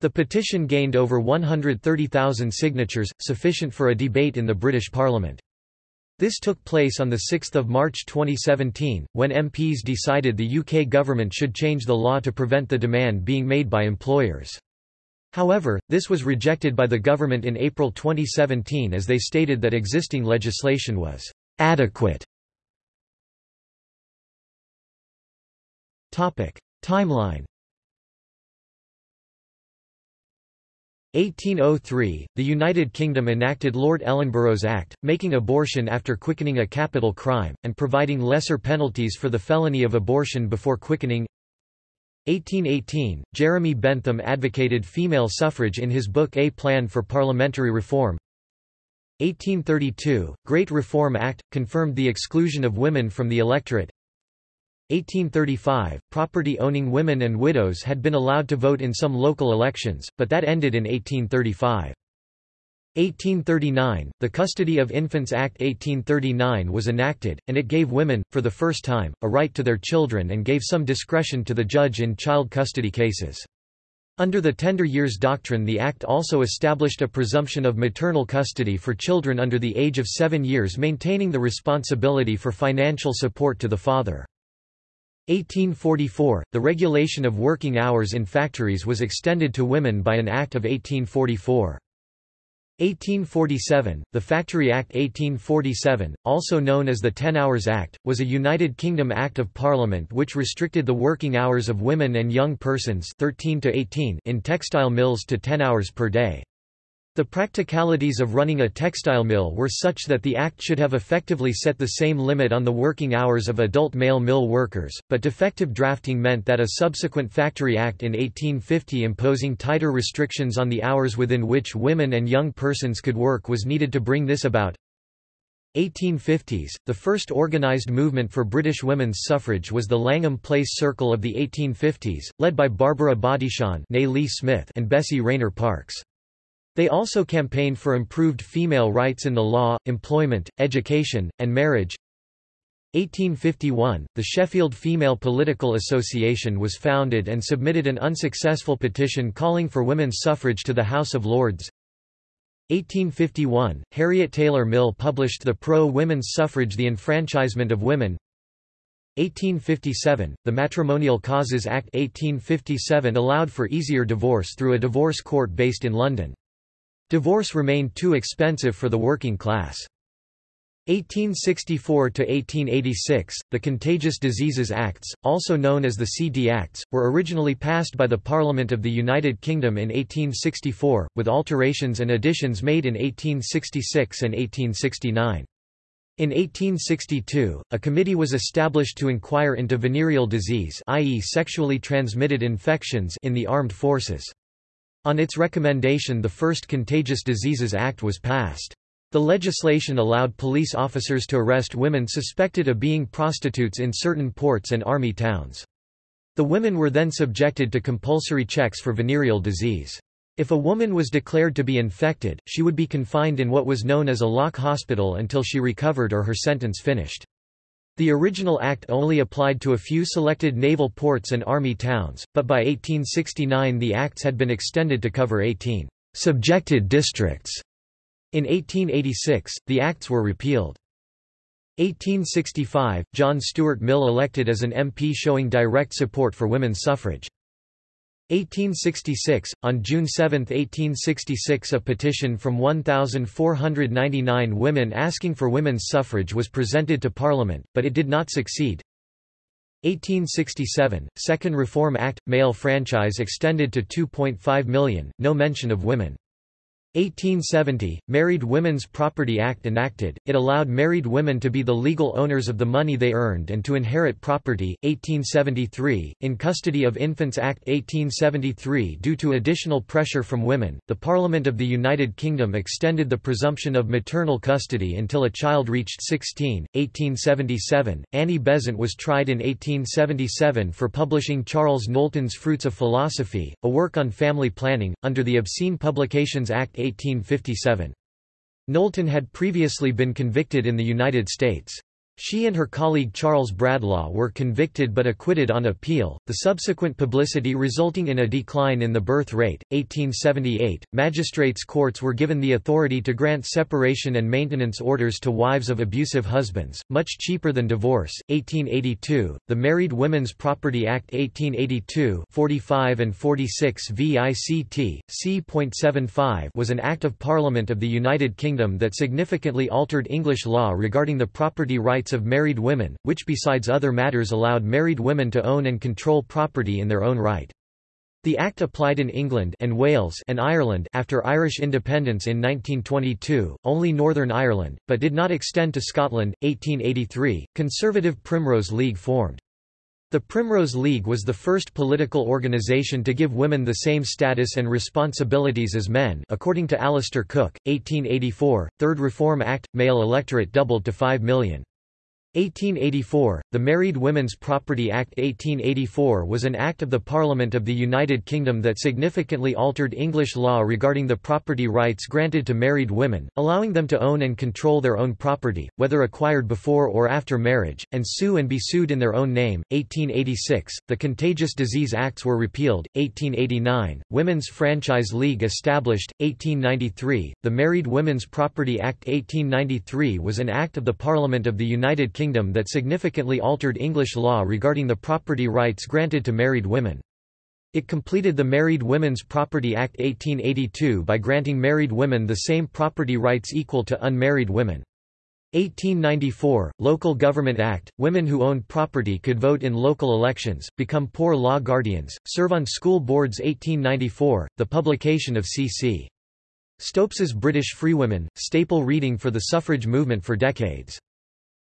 The petition gained over 130,000 signatures, sufficient for a debate in the British Parliament. This took place on 6 March 2017, when MPs decided the UK government should change the law to prevent the demand being made by employers. However, this was rejected by the government in April 2017 as they stated that existing legislation was adequate. Topic: Timeline 1803, the United Kingdom enacted Lord Ellenborough's Act, making abortion after quickening a capital crime, and providing lesser penalties for the felony of abortion before quickening 1818, Jeremy Bentham advocated female suffrage in his book A Plan for Parliamentary Reform. 1832, Great Reform Act, confirmed the exclusion of women from the electorate. 1835, property-owning women and widows had been allowed to vote in some local elections, but that ended in 1835. 1839, the Custody of Infants Act 1839 was enacted, and it gave women, for the first time, a right to their children and gave some discretion to the judge in child custody cases. Under the Tender Years Doctrine the Act also established a presumption of maternal custody for children under the age of seven years maintaining the responsibility for financial support to the father. 1844, the regulation of working hours in factories was extended to women by an Act of 1844. 1847, the Factory Act 1847, also known as the Ten Hours Act, was a United Kingdom Act of Parliament which restricted the working hours of women and young persons 13 to 18 in textile mills to 10 hours per day. The practicalities of running a textile mill were such that the Act should have effectively set the same limit on the working hours of adult male mill workers, but defective drafting meant that a subsequent Factory Act in 1850 imposing tighter restrictions on the hours within which women and young persons could work was needed to bring this about. 1850s, the first organised movement for British women's suffrage was the Langham Place Circle of the 1850s, led by Barbara Smith and Bessie Rayner Parkes. They also campaigned for improved female rights in the law, employment, education, and marriage. 1851, the Sheffield Female Political Association was founded and submitted an unsuccessful petition calling for women's suffrage to the House of Lords. 1851, Harriet Taylor Mill published the pro-women's suffrage The Enfranchisement of Women. 1857, the Matrimonial Causes Act 1857 allowed for easier divorce through a divorce court based in London. Divorce remained too expensive for the working class. 1864–1886, the Contagious Diseases Acts, also known as the CD Acts, were originally passed by the Parliament of the United Kingdom in 1864, with alterations and additions made in 1866 and 1869. In 1862, a committee was established to inquire into venereal disease i.e. sexually transmitted infections in the armed forces. On its recommendation the first Contagious Diseases Act was passed. The legislation allowed police officers to arrest women suspected of being prostitutes in certain ports and army towns. The women were then subjected to compulsory checks for venereal disease. If a woman was declared to be infected, she would be confined in what was known as a lock hospital until she recovered or her sentence finished. The original act only applied to a few selected naval ports and army towns, but by 1869 the acts had been extended to cover 18 subjected districts. In 1886, the acts were repealed. 1865, John Stuart Mill elected as an MP showing direct support for women's suffrage. 1866, on June 7, 1866 a petition from 1,499 women asking for women's suffrage was presented to Parliament, but it did not succeed. 1867, Second Reform Act – male franchise extended to 2.5 million, no mention of women. 1870, Married Women's Property Act enacted, it allowed married women to be the legal owners of the money they earned and to inherit property. 1873, In Custody of Infants Act 1873 Due to additional pressure from women, the Parliament of the United Kingdom extended the presumption of maternal custody until a child reached 16. 1877, Annie Besant was tried in 1877 for publishing Charles Knowlton's Fruits of Philosophy, a work on family planning, under the Obscene Publications Act 1857. Knowlton had previously been convicted in the United States. She and her colleague Charles Bradlaugh were convicted but acquitted on appeal, the subsequent publicity resulting in a decline in the birth rate. 1878, magistrates' courts were given the authority to grant separation and maintenance orders to wives of abusive husbands, much cheaper than divorce. 1882, the Married Women's Property Act 1882 45 and 46 VICT, c.75 was an Act of Parliament of the United Kingdom that significantly altered English law regarding the property rights rights of married women, which besides other matters allowed married women to own and control property in their own right. The Act applied in England and Wales and Ireland after Irish independence in 1922, only Northern Ireland, but did not extend to Scotland. 1883, Conservative Primrose League formed. The Primrose League was the first political organisation to give women the same status and responsibilities as men according to Alistair Cooke, 1884, Third Reform Act, male electorate doubled to 5 million. 1884, the Married Women's Property Act 1884 was an act of the Parliament of the United Kingdom that significantly altered English law regarding the property rights granted to married women, allowing them to own and control their own property, whether acquired before or after marriage, and sue and be sued in their own name. 1886, the Contagious Disease Acts were repealed. 1889, Women's Franchise League established. 1893, the Married Women's Property Act 1893 was an act of the Parliament of the United Kingdom Kingdom that significantly altered English law regarding the property rights granted to married women. It completed the Married Women's Property Act 1882 by granting married women the same property rights equal to unmarried women. 1894, Local Government Act, women who owned property could vote in local elections, become poor law guardians, serve on school boards 1894, the publication of C.C. Stopes's British Freewomen, staple reading for the suffrage movement for decades.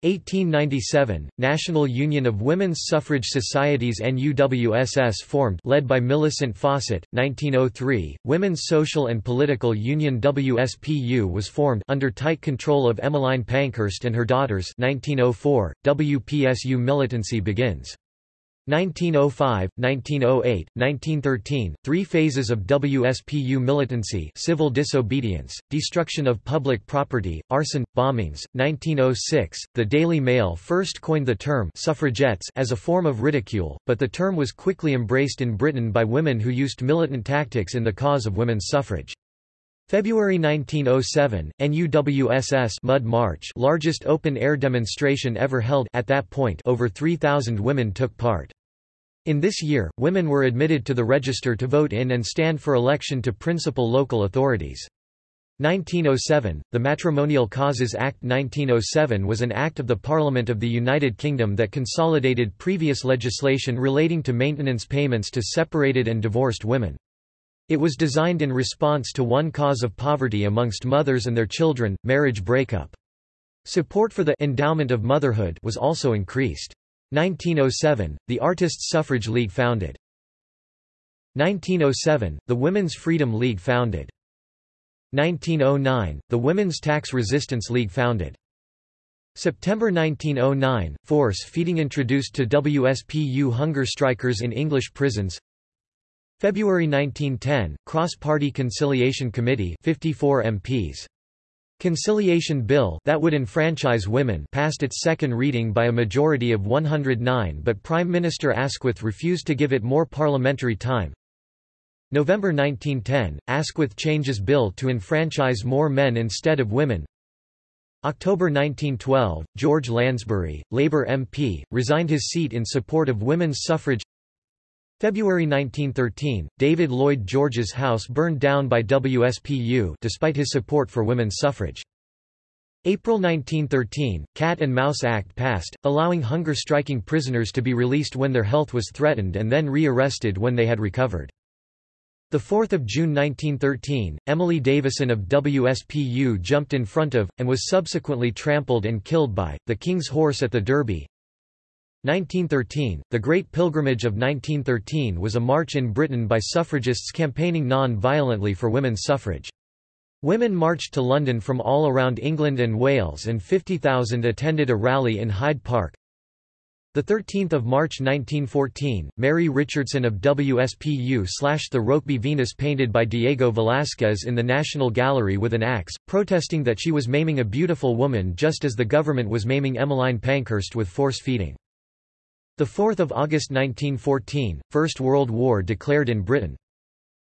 1897, National Union of Women's Suffrage Societies NUWSS formed led by Millicent Fawcett, 1903, Women's Social and Political Union WSPU was formed under tight control of Emmeline Pankhurst and her daughters 1904, WPSU militancy begins. 1905, 1908, 1913, three phases of WSPU militancy civil disobedience, destruction of public property, arson, bombings. 1906, the Daily Mail first coined the term suffragettes as a form of ridicule, but the term was quickly embraced in Britain by women who used militant tactics in the cause of women's suffrage. February 1907, NUWSS Mud March largest open-air demonstration ever held at that point over 3,000 women took part. In this year, women were admitted to the register to vote in and stand for election to principal local authorities. 1907, the Matrimonial Causes Act 1907 was an act of the Parliament of the United Kingdom that consolidated previous legislation relating to maintenance payments to separated and divorced women. It was designed in response to one cause of poverty amongst mothers and their children, marriage breakup. Support for the endowment of motherhood was also increased. 1907, the Artists' Suffrage League founded. 1907, the Women's Freedom League founded. 1909, the Women's Tax Resistance League founded. September 1909, force feeding introduced to WSPU hunger strikers in English prisons February 1910, Cross-Party Conciliation Committee 54 MPs. Conciliation Bill that would enfranchise women passed its second reading by a majority of 109 but Prime Minister Asquith refused to give it more parliamentary time. November 1910, Asquith changes bill to enfranchise more men instead of women. October 1912, George Lansbury, Labour MP, resigned his seat in support of women's suffrage February 1913, David Lloyd George's house burned down by WSPU despite his support for women's suffrage. April 1913, Cat and Mouse Act passed, allowing hunger-striking prisoners to be released when their health was threatened and then re-arrested when they had recovered. 4 June 1913, Emily Davison of WSPU jumped in front of, and was subsequently trampled and killed by, the King's horse at the Derby. 1913, the Great Pilgrimage of 1913 was a march in Britain by suffragists campaigning non-violently for women's suffrage. Women marched to London from all around England and Wales and 50,000 attended a rally in Hyde Park. 13 March 1914, Mary Richardson of WSPU slashed the Rokeby Venus painted by Diego Velázquez in the National Gallery with an axe, protesting that she was maiming a beautiful woman just as the government was maiming Emmeline Pankhurst with force feeding. 4 August 1914, First World War declared in Britain.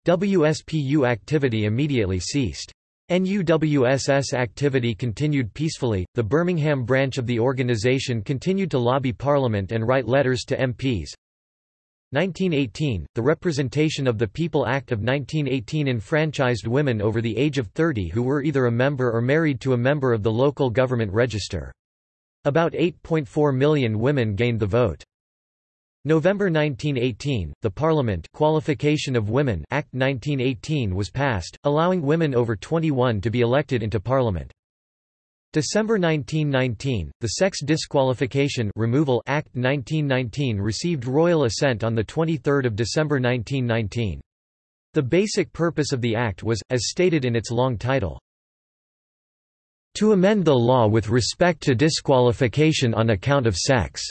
WSPU activity immediately ceased. NUWSS activity continued peacefully. The Birmingham branch of the organisation continued to lobby Parliament and write letters to MPs. 1918, the Representation of the People Act of 1918 enfranchised women over the age of 30 who were either a member or married to a member of the local government register. About 8.4 million women gained the vote. November 1918, the Parliament Qualification of Women Act 1918 was passed, allowing women over 21 to be elected into Parliament. December 1919, the Sex Disqualification Removal Act 1919 received royal assent on 23 December 1919. The basic purpose of the Act was, as stated in its long title, to amend the law with respect to disqualification on account of sex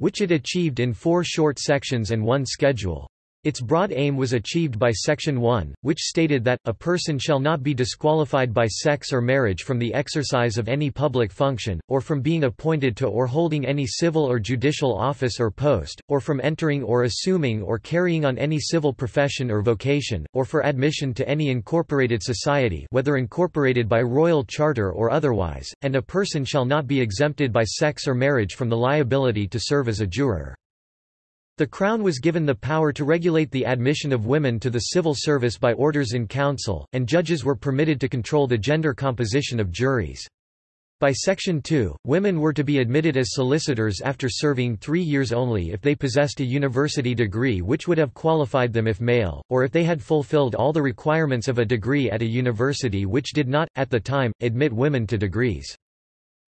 which it achieved in four short sections and one schedule. Its broad aim was achieved by Section 1, which stated that, a person shall not be disqualified by sex or marriage from the exercise of any public function, or from being appointed to or holding any civil or judicial office or post, or from entering or assuming or carrying on any civil profession or vocation, or for admission to any incorporated society whether incorporated by royal charter or otherwise, and a person shall not be exempted by sex or marriage from the liability to serve as a juror. The Crown was given the power to regulate the admission of women to the civil service by orders in council, and judges were permitted to control the gender composition of juries. By Section 2, women were to be admitted as solicitors after serving three years only if they possessed a university degree which would have qualified them if male, or if they had fulfilled all the requirements of a degree at a university which did not, at the time, admit women to degrees.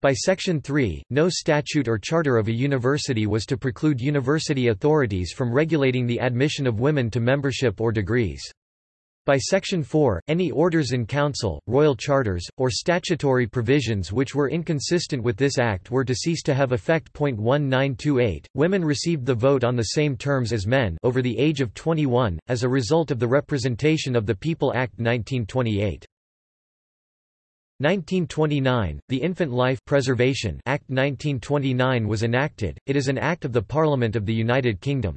By Section 3, no statute or charter of a university was to preclude university authorities from regulating the admission of women to membership or degrees. By Section 4, any orders in council, royal charters, or statutory provisions which were inconsistent with this Act were to cease to have effect. 1928, women received the vote on the same terms as men over the age of 21, as a result of the Representation of the People Act 1928. 1929, the Infant Life Preservation Act 1929 was enacted, it is an act of the Parliament of the United Kingdom.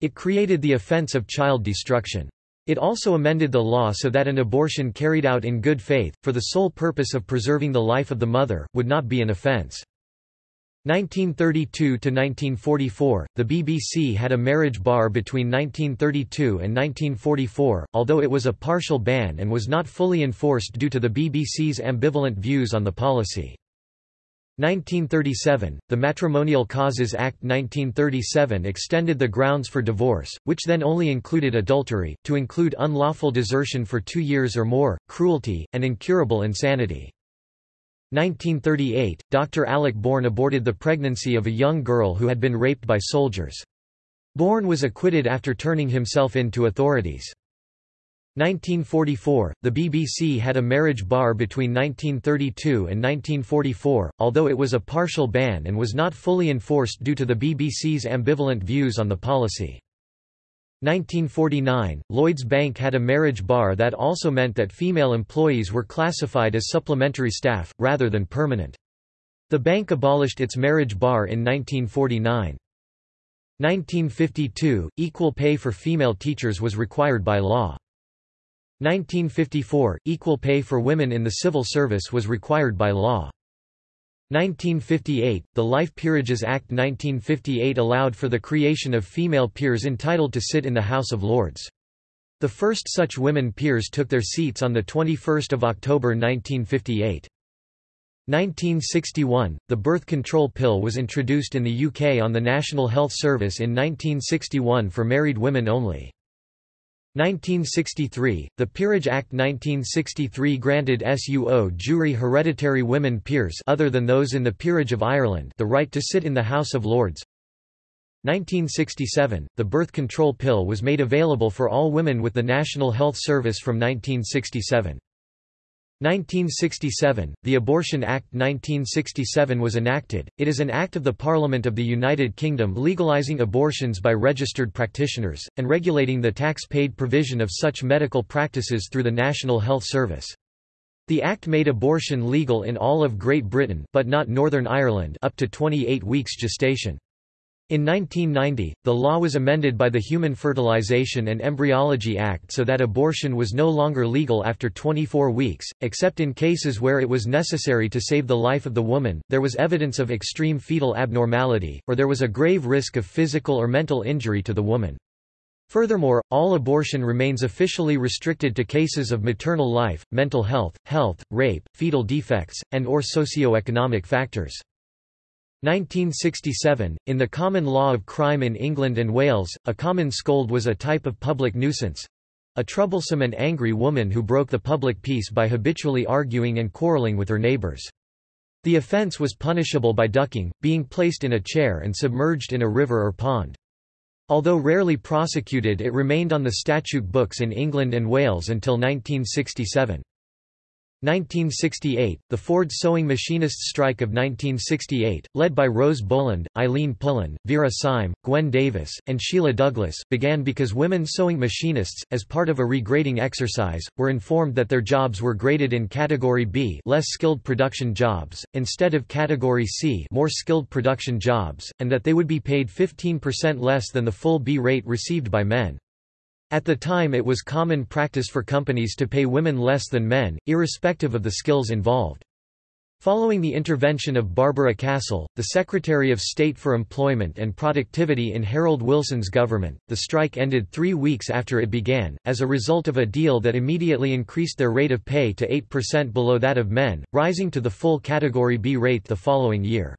It created the offence of child destruction. It also amended the law so that an abortion carried out in good faith, for the sole purpose of preserving the life of the mother, would not be an offence. 1932–1944, the BBC had a marriage bar between 1932 and 1944, although it was a partial ban and was not fully enforced due to the BBC's ambivalent views on the policy. 1937, the Matrimonial Causes Act 1937 extended the grounds for divorce, which then only included adultery, to include unlawful desertion for two years or more, cruelty, and incurable insanity. 1938, Dr. Alec Bourne aborted the pregnancy of a young girl who had been raped by soldiers. Bourne was acquitted after turning himself in to authorities. 1944, the BBC had a marriage bar between 1932 and 1944, although it was a partial ban and was not fully enforced due to the BBC's ambivalent views on the policy. 1949, Lloyds Bank had a marriage bar that also meant that female employees were classified as supplementary staff, rather than permanent. The bank abolished its marriage bar in 1949. 1952, equal pay for female teachers was required by law. 1954, equal pay for women in the civil service was required by law. 1958, the Life Peerages Act 1958 allowed for the creation of female peers entitled to sit in the House of Lords. The first such women peers took their seats on 21 October 1958. 1961, the birth control pill was introduced in the UK on the National Health Service in 1961 for married women only. 1963, the Peerage Act 1963 granted suo jure hereditary women peers other than those in the Peerage of Ireland the right to sit in the House of Lords. 1967, the birth control pill was made available for all women with the National Health Service from 1967. 1967, the Abortion Act 1967 was enacted. It is an act of the Parliament of the United Kingdom legalising abortions by registered practitioners, and regulating the tax-paid provision of such medical practices through the National Health Service. The Act made abortion legal in all of Great Britain but not Northern Ireland up to 28 weeks gestation. In 1990, the law was amended by the Human Fertilization and Embryology Act so that abortion was no longer legal after 24 weeks, except in cases where it was necessary to save the life of the woman, there was evidence of extreme fetal abnormality, or there was a grave risk of physical or mental injury to the woman. Furthermore, all abortion remains officially restricted to cases of maternal life, mental health, health, rape, fetal defects, and or socio-economic factors. 1967, in the common law of crime in England and Wales, a common scold was a type of public nuisance—a troublesome and angry woman who broke the public peace by habitually arguing and quarrelling with her neighbours. The offence was punishable by ducking, being placed in a chair and submerged in a river or pond. Although rarely prosecuted it remained on the statute books in England and Wales until 1967. 1968, the Ford sewing machinists strike of 1968, led by Rose Boland, Eileen Pullen, Vera Syme, Gwen Davis, and Sheila Douglas, began because women sewing machinists, as part of a regrading exercise, were informed that their jobs were graded in Category B less skilled production jobs, instead of Category C more skilled production jobs, and that they would be paid 15% less than the full B rate received by men. At the time it was common practice for companies to pay women less than men, irrespective of the skills involved. Following the intervention of Barbara Castle, the Secretary of State for Employment and Productivity in Harold Wilson's government, the strike ended three weeks after it began, as a result of a deal that immediately increased their rate of pay to 8% below that of men, rising to the full Category B rate the following year.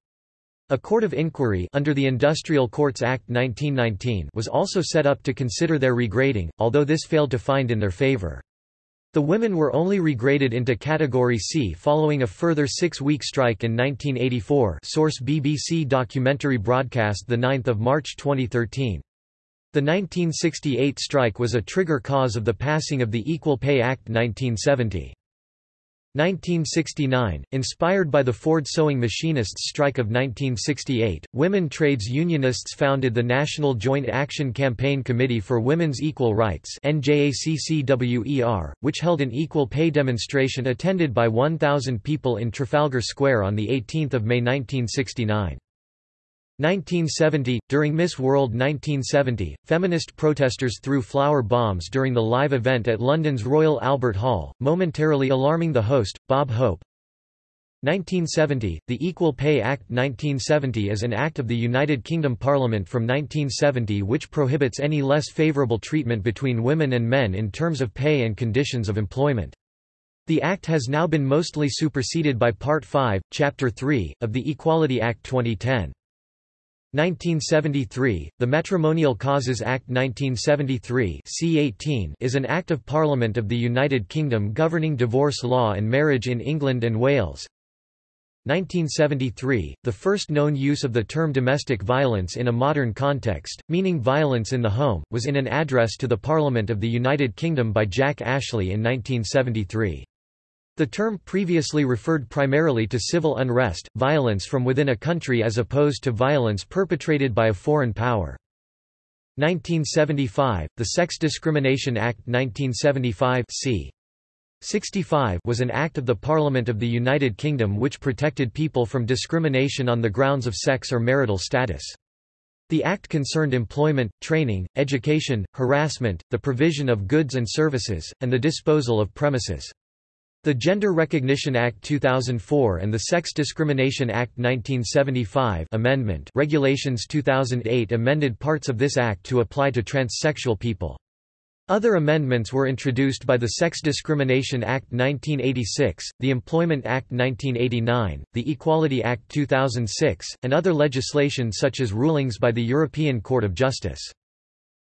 A court of inquiry under the Industrial Courts Act 1919 was also set up to consider their regrading, although this failed to find in their favor. The women were only regraded into Category C following a further six-week strike in 1984 source BBC documentary broadcast 9 March 2013. The 1968 strike was a trigger cause of the passing of the Equal Pay Act 1970. 1969, inspired by the Ford sewing machinists' strike of 1968, women trades unionists founded the National Joint Action Campaign Committee for Women's Equal Rights which held an equal pay demonstration attended by 1,000 people in Trafalgar Square on 18 May 1969. 1970 – During Miss World 1970, feminist protesters threw flower bombs during the live event at London's Royal Albert Hall, momentarily alarming the host, Bob Hope. 1970 – The Equal Pay Act 1970 is an act of the United Kingdom Parliament from 1970 which prohibits any less favourable treatment between women and men in terms of pay and conditions of employment. The Act has now been mostly superseded by Part 5, Chapter 3, of the Equality Act 2010. 1973, the Matrimonial Causes Act 1973 C18 is an Act of Parliament of the United Kingdom governing divorce law and marriage in England and Wales. 1973, the first known use of the term domestic violence in a modern context, meaning violence in the home, was in an address to the Parliament of the United Kingdom by Jack Ashley in 1973. The term previously referred primarily to civil unrest, violence from within a country as opposed to violence perpetrated by a foreign power. 1975, the Sex Discrimination Act 1975 c. 65 was an act of the Parliament of the United Kingdom which protected people from discrimination on the grounds of sex or marital status. The act concerned employment, training, education, harassment, the provision of goods and services, and the disposal of premises. The Gender Recognition Act 2004 and the Sex Discrimination Act 1975 amendment regulations 2008 amended parts of this act to apply to transsexual people. Other amendments were introduced by the Sex Discrimination Act 1986, the Employment Act 1989, the Equality Act 2006, and other legislation such as rulings by the European Court of Justice.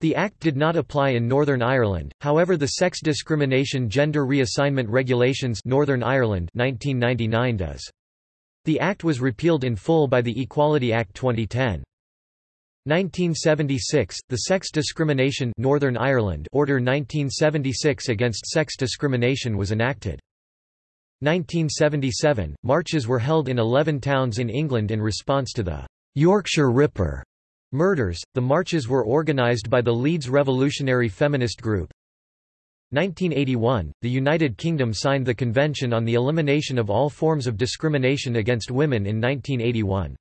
The Act did not apply in Northern Ireland, however the Sex Discrimination Gender Reassignment Regulations Northern Ireland 1999 does. The Act was repealed in full by the Equality Act 2010. 1976, the Sex Discrimination Northern Ireland Order 1976 against sex discrimination was enacted. 1977, marches were held in 11 towns in England in response to the Yorkshire Ripper Murders. The marches were organized by the Leeds Revolutionary Feminist Group. 1981, the United Kingdom signed the Convention on the Elimination of All Forms of Discrimination Against Women in 1981.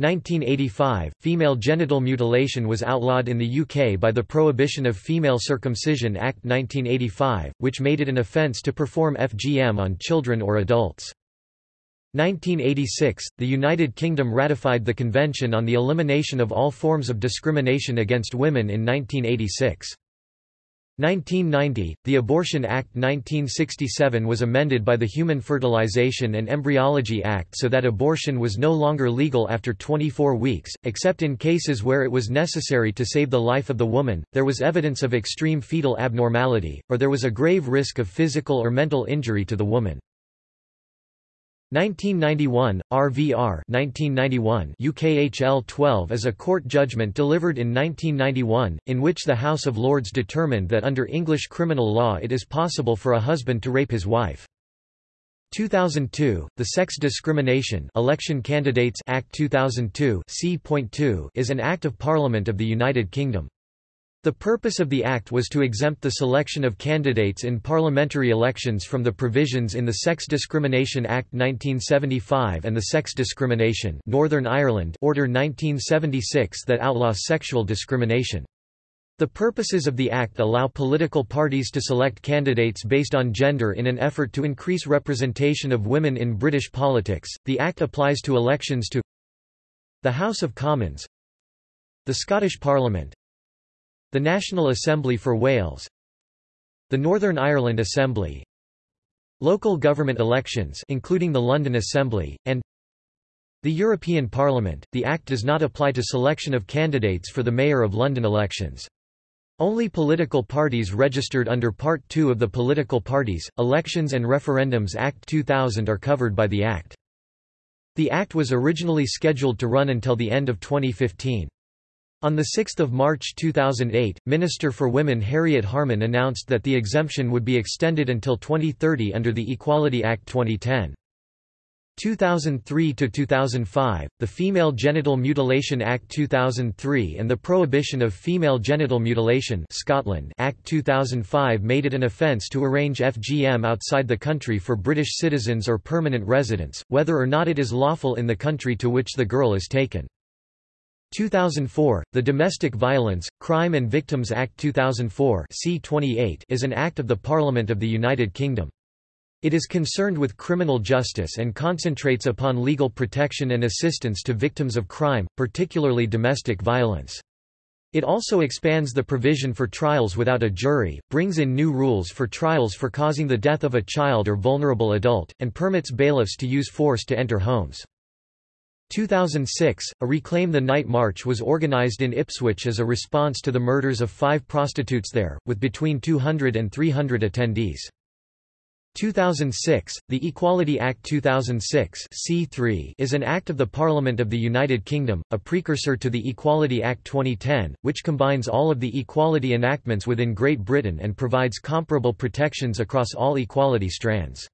1985, female genital mutilation was outlawed in the UK by the Prohibition of Female Circumcision Act 1985, which made it an offence to perform FGM on children or adults. 1986, the United Kingdom ratified the Convention on the Elimination of All Forms of Discrimination Against Women in 1986. 1990, the Abortion Act 1967 was amended by the Human Fertilization and Embryology Act so that abortion was no longer legal after 24 weeks, except in cases where it was necessary to save the life of the woman, there was evidence of extreme fetal abnormality, or there was a grave risk of physical or mental injury to the woman. 1991, RVR 1991 UKHL 12 is a court judgment delivered in 1991, in which the House of Lords determined that under English criminal law it is possible for a husband to rape his wife. 2002, the Sex Discrimination Election Candidates Act 2002 is an Act of Parliament of the United Kingdom. The purpose of the Act was to exempt the selection of candidates in parliamentary elections from the provisions in the Sex Discrimination Act 1975 and the Sex Discrimination Northern Ireland Order 1976 that outlaws sexual discrimination. The purposes of the Act allow political parties to select candidates based on gender in an effort to increase representation of women in British politics. The Act applies to elections to the House of Commons, the Scottish Parliament, the National Assembly for Wales, the Northern Ireland Assembly, local government elections including the London Assembly, and the European Parliament. The Act does not apply to selection of candidates for the Mayor of London elections. Only political parties registered under Part 2 of the Political Parties, Elections and Referendums Act 2000 are covered by the Act. The Act was originally scheduled to run until the end of 2015. On 6 March 2008, Minister for Women Harriet Harman announced that the exemption would be extended until 2030 under the Equality Act 2010. 2003 to 2005, the Female Genital Mutilation Act 2003 and the Prohibition of Female Genital Mutilation Scotland Act 2005 made it an offence to arrange FGM outside the country for British citizens or permanent residents, whether or not it is lawful in the country to which the girl is taken. 2004, the Domestic Violence, Crime and Victims Act 2004 C28 is an act of the Parliament of the United Kingdom. It is concerned with criminal justice and concentrates upon legal protection and assistance to victims of crime, particularly domestic violence. It also expands the provision for trials without a jury, brings in new rules for trials for causing the death of a child or vulnerable adult, and permits bailiffs to use force to enter homes. 2006, a Reclaim the Night March was organized in Ipswich as a response to the murders of five prostitutes there, with between 200 and 300 attendees. 2006, the Equality Act 2006 C3 is an act of the Parliament of the United Kingdom, a precursor to the Equality Act 2010, which combines all of the equality enactments within Great Britain and provides comparable protections across all equality strands.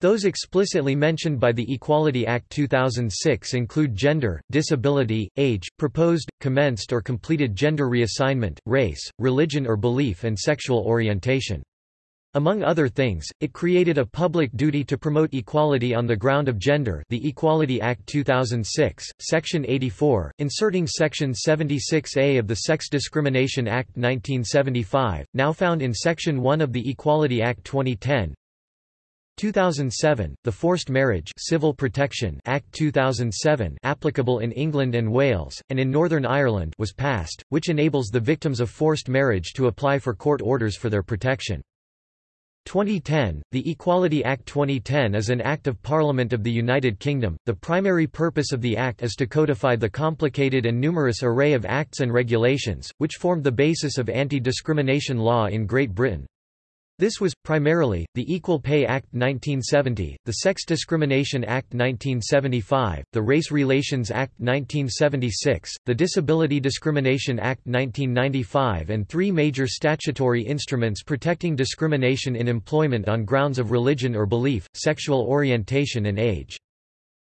Those explicitly mentioned by the Equality Act 2006 include gender, disability, age, proposed, commenced or completed gender reassignment, race, religion or belief and sexual orientation. Among other things, it created a public duty to promote equality on the ground of gender the Equality Act 2006, Section 84, inserting Section 76A of the Sex Discrimination Act 1975, now found in Section 1 of the Equality Act 2010, 2007, the Forced Marriage Civil Protection Act 2007 applicable in England and Wales, and in Northern Ireland was passed, which enables the victims of forced marriage to apply for court orders for their protection. 2010, the Equality Act 2010 is an Act of Parliament of the United Kingdom. The primary purpose of the Act is to codify the complicated and numerous array of acts and regulations, which formed the basis of anti-discrimination law in Great Britain. This was, primarily, the Equal Pay Act 1970, the Sex Discrimination Act 1975, the Race Relations Act 1976, the Disability Discrimination Act 1995 and three major statutory instruments protecting discrimination in employment on grounds of religion or belief, sexual orientation and age.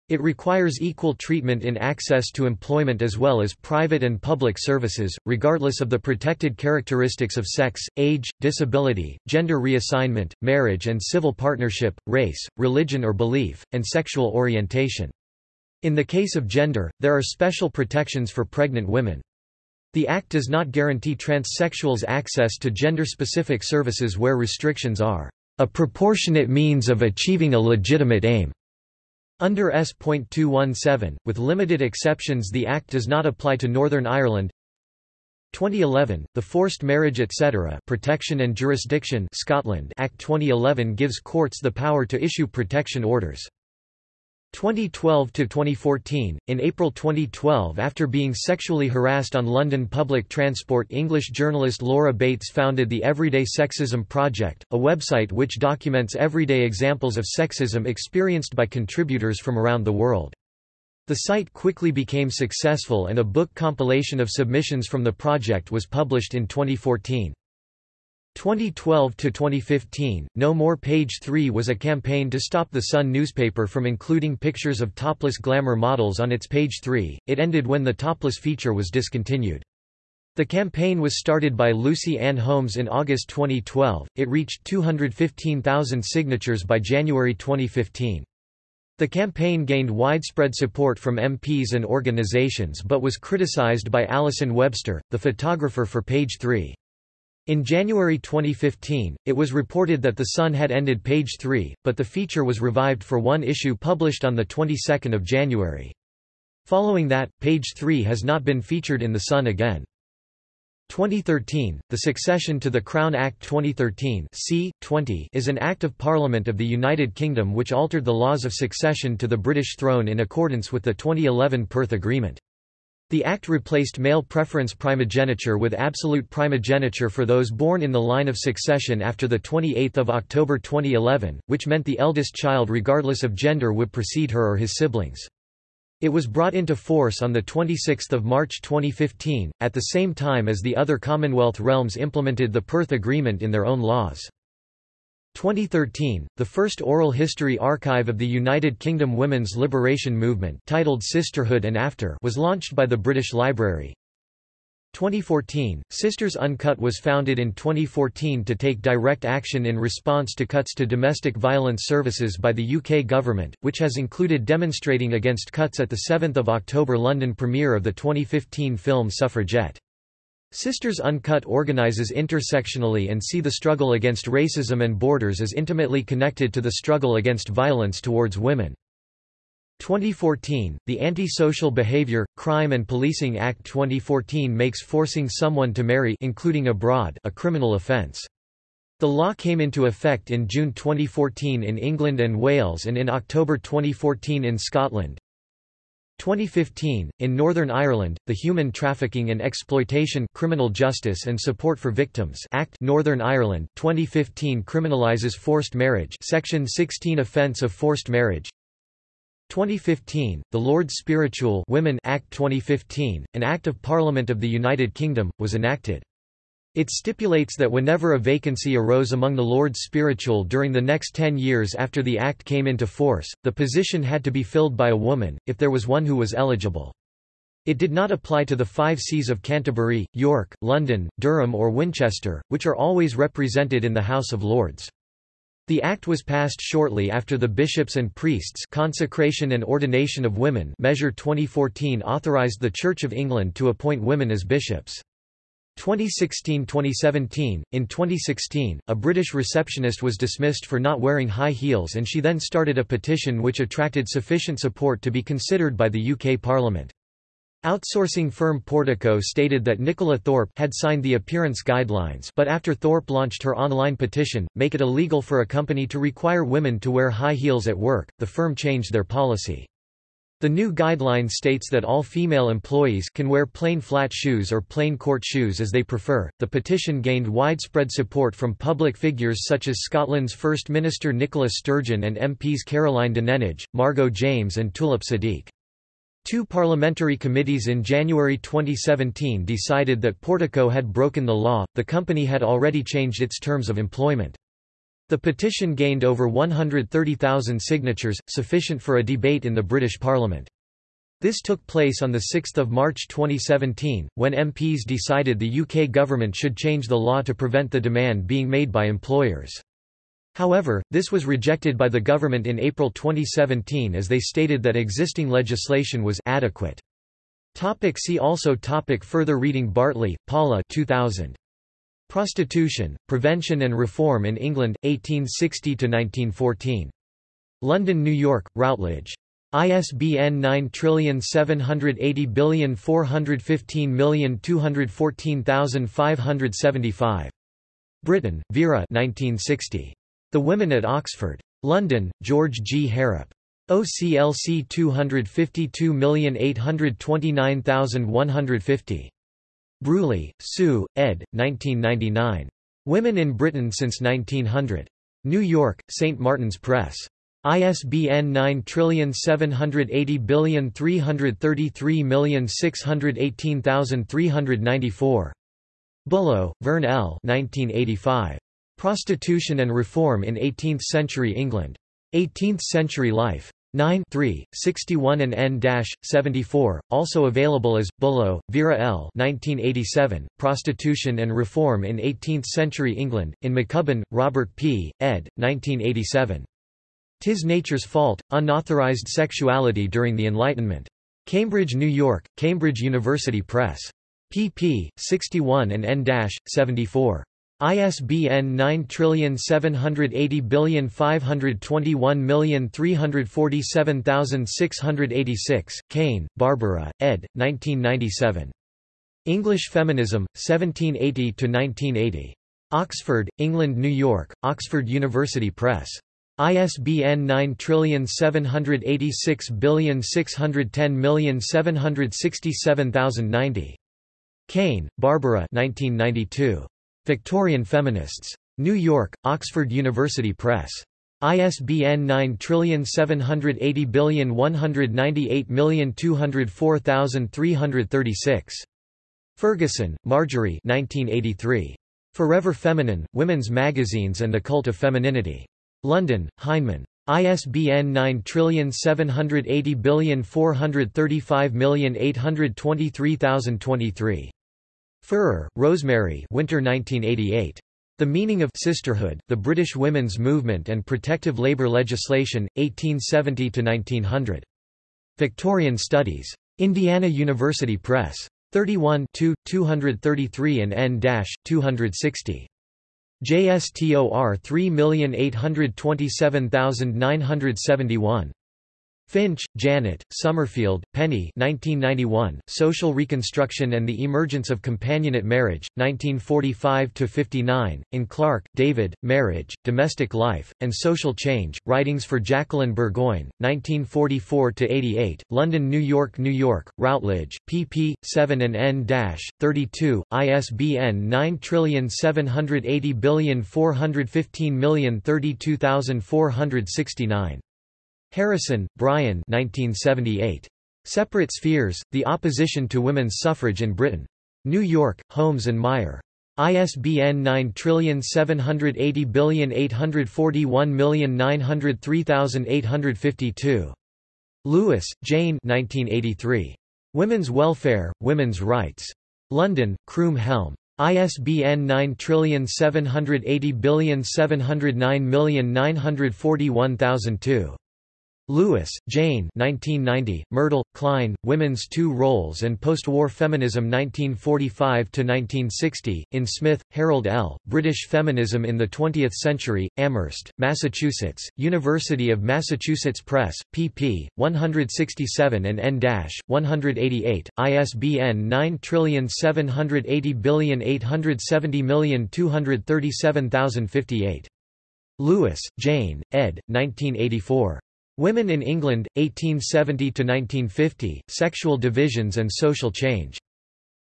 It requires equal treatment in access to employment as well as private and public services, regardless of the protected characteristics of sex, age, disability, gender reassignment, marriage and civil partnership, race, religion or belief, and sexual orientation. In the case of gender, there are special protections for pregnant women. The Act does not guarantee transsexuals access to gender-specific services where restrictions are a proportionate means of achieving a legitimate aim. Under S.217, with limited exceptions the Act does not apply to Northern Ireland 2011, the Forced Marriage etc. Protection and Jurisdiction Scotland Act 2011 gives courts the power to issue protection orders. 2012 to 2014 In April 2012 after being sexually harassed on London public transport English journalist Laura Bates founded the Everyday Sexism Project a website which documents everyday examples of sexism experienced by contributors from around the world. The site quickly became successful and a book compilation of submissions from the project was published in 2014 2012 to 2015, No More Page 3 was a campaign to stop the Sun newspaper from including pictures of topless glamour models on its page 3. It ended when the topless feature was discontinued. The campaign was started by Lucy Ann Holmes in August 2012. It reached 215,000 signatures by January 2015. The campaign gained widespread support from MPs and organizations but was criticized by Alison Webster, the photographer for Page 3. In January 2015, it was reported that The Sun had ended Page 3, but the feature was revived for one issue published on the 22nd of January. Following that, Page 3 has not been featured in The Sun again. 2013, the succession to the Crown Act 2013 c. 20 is an Act of Parliament of the United Kingdom which altered the laws of succession to the British throne in accordance with the 2011 Perth Agreement. The Act replaced male preference primogeniture with absolute primogeniture for those born in the line of succession after 28 October 2011, which meant the eldest child regardless of gender would precede her or his siblings. It was brought into force on 26 March 2015, at the same time as the other Commonwealth realms implemented the Perth Agreement in their own laws. 2013, the first oral history archive of the United Kingdom women's liberation movement titled Sisterhood and After was launched by the British Library. 2014, Sisters Uncut was founded in 2014 to take direct action in response to cuts to domestic violence services by the UK government, which has included demonstrating against cuts at the 7 October London premiere of the 2015 film Suffragette. Sisters Uncut organises intersectionally and see the struggle against racism and borders as intimately connected to the struggle against violence towards women. 2014, the Anti-Social Behavior, Crime and Policing Act 2014 makes forcing someone to marry including abroad a criminal offence. The law came into effect in June 2014 in England and Wales and in October 2014 in Scotland. 2015, in Northern Ireland, the Human Trafficking and Exploitation Criminal Justice and Support for Victims Act Northern Ireland 2015 criminalizes forced marriage Section 16 offence of forced marriage 2015, the Lord's Spiritual Women Act 2015, an Act of Parliament of the United Kingdom, was enacted. It stipulates that whenever a vacancy arose among the Lords Spiritual during the next ten years after the Act came into force, the position had to be filled by a woman, if there was one who was eligible. It did not apply to the five sees of Canterbury, York, London, Durham or Winchester, which are always represented in the House of Lords. The Act was passed shortly after the Bishops and Priests Consecration and Ordination of Women Measure 2014 authorised the Church of England to appoint women as bishops. 2016–2017, in 2016, a British receptionist was dismissed for not wearing high heels and she then started a petition which attracted sufficient support to be considered by the UK Parliament. Outsourcing firm Portico stated that Nicola Thorp had signed the appearance guidelines but after Thorp launched her online petition, make it illegal for a company to require women to wear high heels at work, the firm changed their policy. The new guideline states that all female employees can wear plain flat shoes or plain court shoes as they prefer. The petition gained widespread support from public figures such as Scotland's First Minister Nicola Sturgeon and MPs Caroline Dinenage, Margot James and Tulip Siddiq. Two parliamentary committees in January 2017 decided that Portico had broken the law, the company had already changed its terms of employment. The petition gained over 130,000 signatures, sufficient for a debate in the British Parliament. This took place on 6 March 2017, when MPs decided the UK government should change the law to prevent the demand being made by employers. However, this was rejected by the government in April 2017 as they stated that existing legislation was adequate. Topic see also topic Further reading Bartley, Paula 2000. Prostitution, Prevention and Reform in England, 1860–1914. London New York, Routledge. ISBN 9780415214575. Britain, Vera 1960. The Women at Oxford. London, George G. Harrap. OCLC 252829150. Bruley, Sue, ed. 1999. Women in Britain since 1900. New York, St. Martin's Press. ISBN 9780333618394. Bullough, Vern L. 1985. Prostitution and Reform in Eighteenth-Century England. 18th-Century Life. 9 3, 61 and n-74, also available as, Bullough, Vera L. 1987, Prostitution and Reform in Eighteenth-Century England, in Maccubbin, Robert P., ed., 1987. Tis Nature's Fault, Unauthorized Sexuality During the Enlightenment. Cambridge, New York, Cambridge University Press. pp. 61 and n-74. ISBN 9780521347686, Caine, Barbara, ed. 1997. English Feminism, 1780 to 1980. Oxford, England New York, Oxford University Press. ISBN 9786610767090. Caine, Barbara 1992. Victorian Feminists. New York, Oxford University Press. ISBN 9780198204336. Ferguson, Marjorie 1983. Forever Feminine, Women's Magazines and the Cult of Femininity. London, Heinemann. ISBN 9780435823023. Feurer, Rosemary Winter 1988. The Meaning of Sisterhood, The British Women's Movement and Protective Labour Legislation, 1870–1900. Victorian Studies. Indiana University Press. 31 233 and n-260. JSTOR 3827971. Finch, Janet, Summerfield, Penny 1991, Social Reconstruction and the Emergence of Companionate Marriage, 1945–59, in Clark, David, Marriage, Domestic Life, and Social Change, Writings for Jacqueline Burgoyne, 1944–88, London New York New York, Routledge, pp. 7 and n-32, ISBN 9780415032469. Harrison, Brian 1978. Separate Spheres, The Opposition to Women's Suffrage in Britain. New York, Holmes and Meier. ISBN 9780841903852. Lewis, Jane 1983. Women's Welfare, Women's Rights. London, Croom Helm. ISBN 9780709941002. Lewis, Jane 1990, Myrdal, Klein, Women's Two Roles and Postwar Feminism 1945–1960, in Smith, Harold L., British Feminism in the Twentieth Century, Amherst, Massachusetts, University of Massachusetts Press, pp. 167 and n-188, ISBN 9780870237058. Lewis, Jane, ed. 1984. Women in England, 1870–1950, Sexual Divisions and Social Change.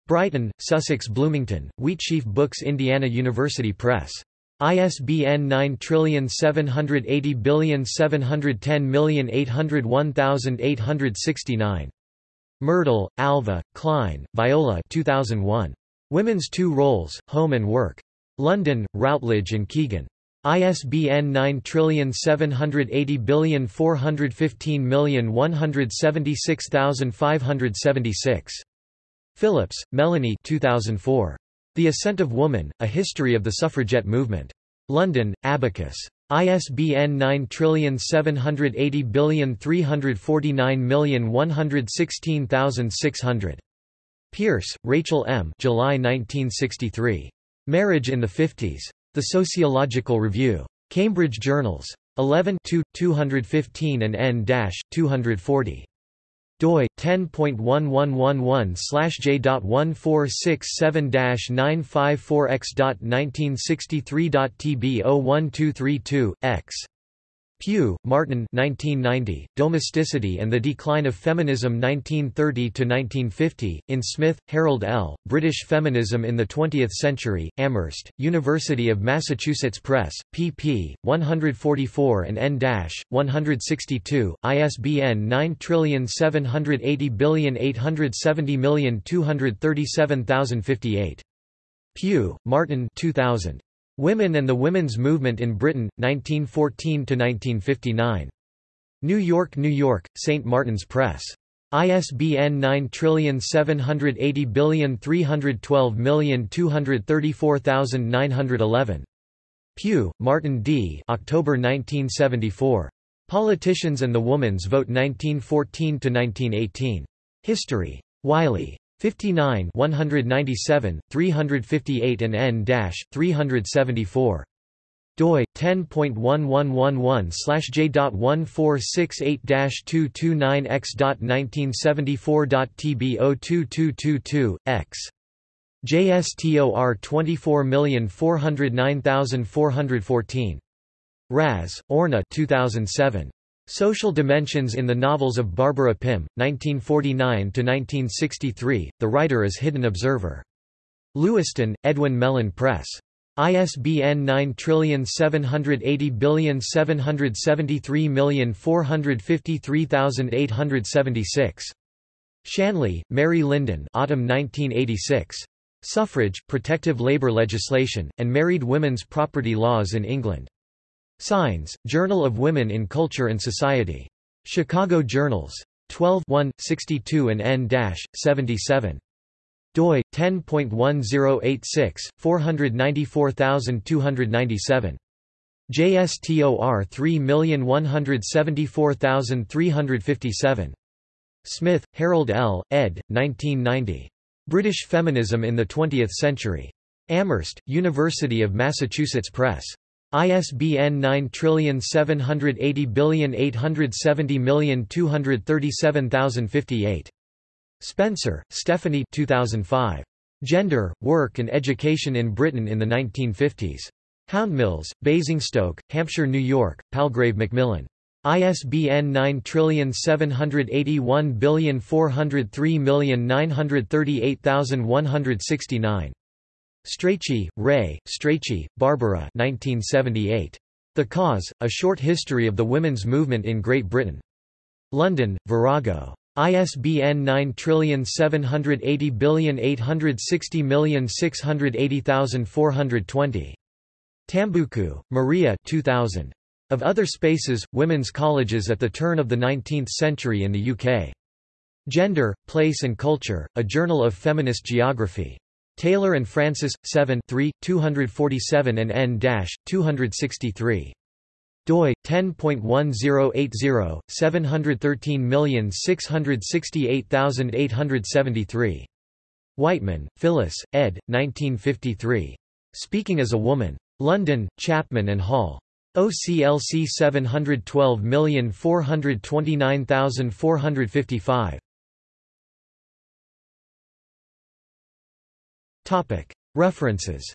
Brighton, Sussex Bloomington, Wheatsheaf Books Indiana University Press. ISBN 9780710801869. Myrdal, Alva, Klein, Viola 2001. Women's Two Roles, Home and Work. London, Routledge and Kegan. ISBN 9780415176576. Phillips, Melanie 2004. The Ascent of Woman, A History of the Suffragette Movement. London, Abacus. ISBN 9780349116600. Pierce, Rachel M. July 1963. Marriage in the Fifties. The Sociological Review. Cambridge Journals. 11 215 and n-240 doi 10.1111/j.1467954x.1963.tb01232 x Pugh, Martin 1990, Domesticity and the Decline of Feminism 1930–1950, in Smith, Harold L., British Feminism in the Twentieth Century, Amherst, University of Massachusetts Press, pp. 144 and n-162, ISBN 9780870237058. Pugh, Martin 2000. Women and the Women's Movement in Britain, 1914–1959. New York, New York, St. Martin's Press. ISBN 9780312234911. Pugh, Martin D. October 1974. Politicians and the Woman's Vote 1914–1918. History. Wiley. 59 197, 358 and n-374 doi 10.1111/j.1468-229x.1974.tb02222 x JSTOR 24409414 Raz, Orna 2007. Social Dimensions in the Novels of Barbara Pym, 1949–1963, the writer is Hidden Observer. Lewiston, Edwin Mellen Press. ISBN 9780773453876. Shanley, Mary Lyndon Autumn 1986. Suffrage, Protective Labour Legislation, and Married Women's Property Laws in England. Signs, Journal of Women in Culture and Society. Chicago Journals. 12 62 and n-77 doi 10.1086 494297 JSTOR 3174357 Smith, Harold L., ed. 1990. British Feminism in the Twentieth Century. Amherst, University of Massachusetts Press. ISBN 9780870237058. Spencer, Stephanie 2005. Gender, Work and Education in Britain in the 1950s. Houndmills, Basingstoke, Hampshire New York, Palgrave Macmillan. ISBN 9781403938169. Strachey, Ray, Strachey, Barbara 1978. The Cause, A Short History of the Women's Movement in Great Britain. London, Virago. ISBN 9780860680420. Tamboukou, Maria 2000. Of Other Spaces, Women's Colleges at the Turn of the Nineteenth Century in the UK. Gender, Place and Culture, A Journal of Feminist Geography. Taylor and Francis, 7 3, 247 and n-263 doi 10.1080 713668873 Whiteman, Phyllis, ed. 1953. Speaking as a Woman. London, Chapman and Hall. OCLC 712429455. References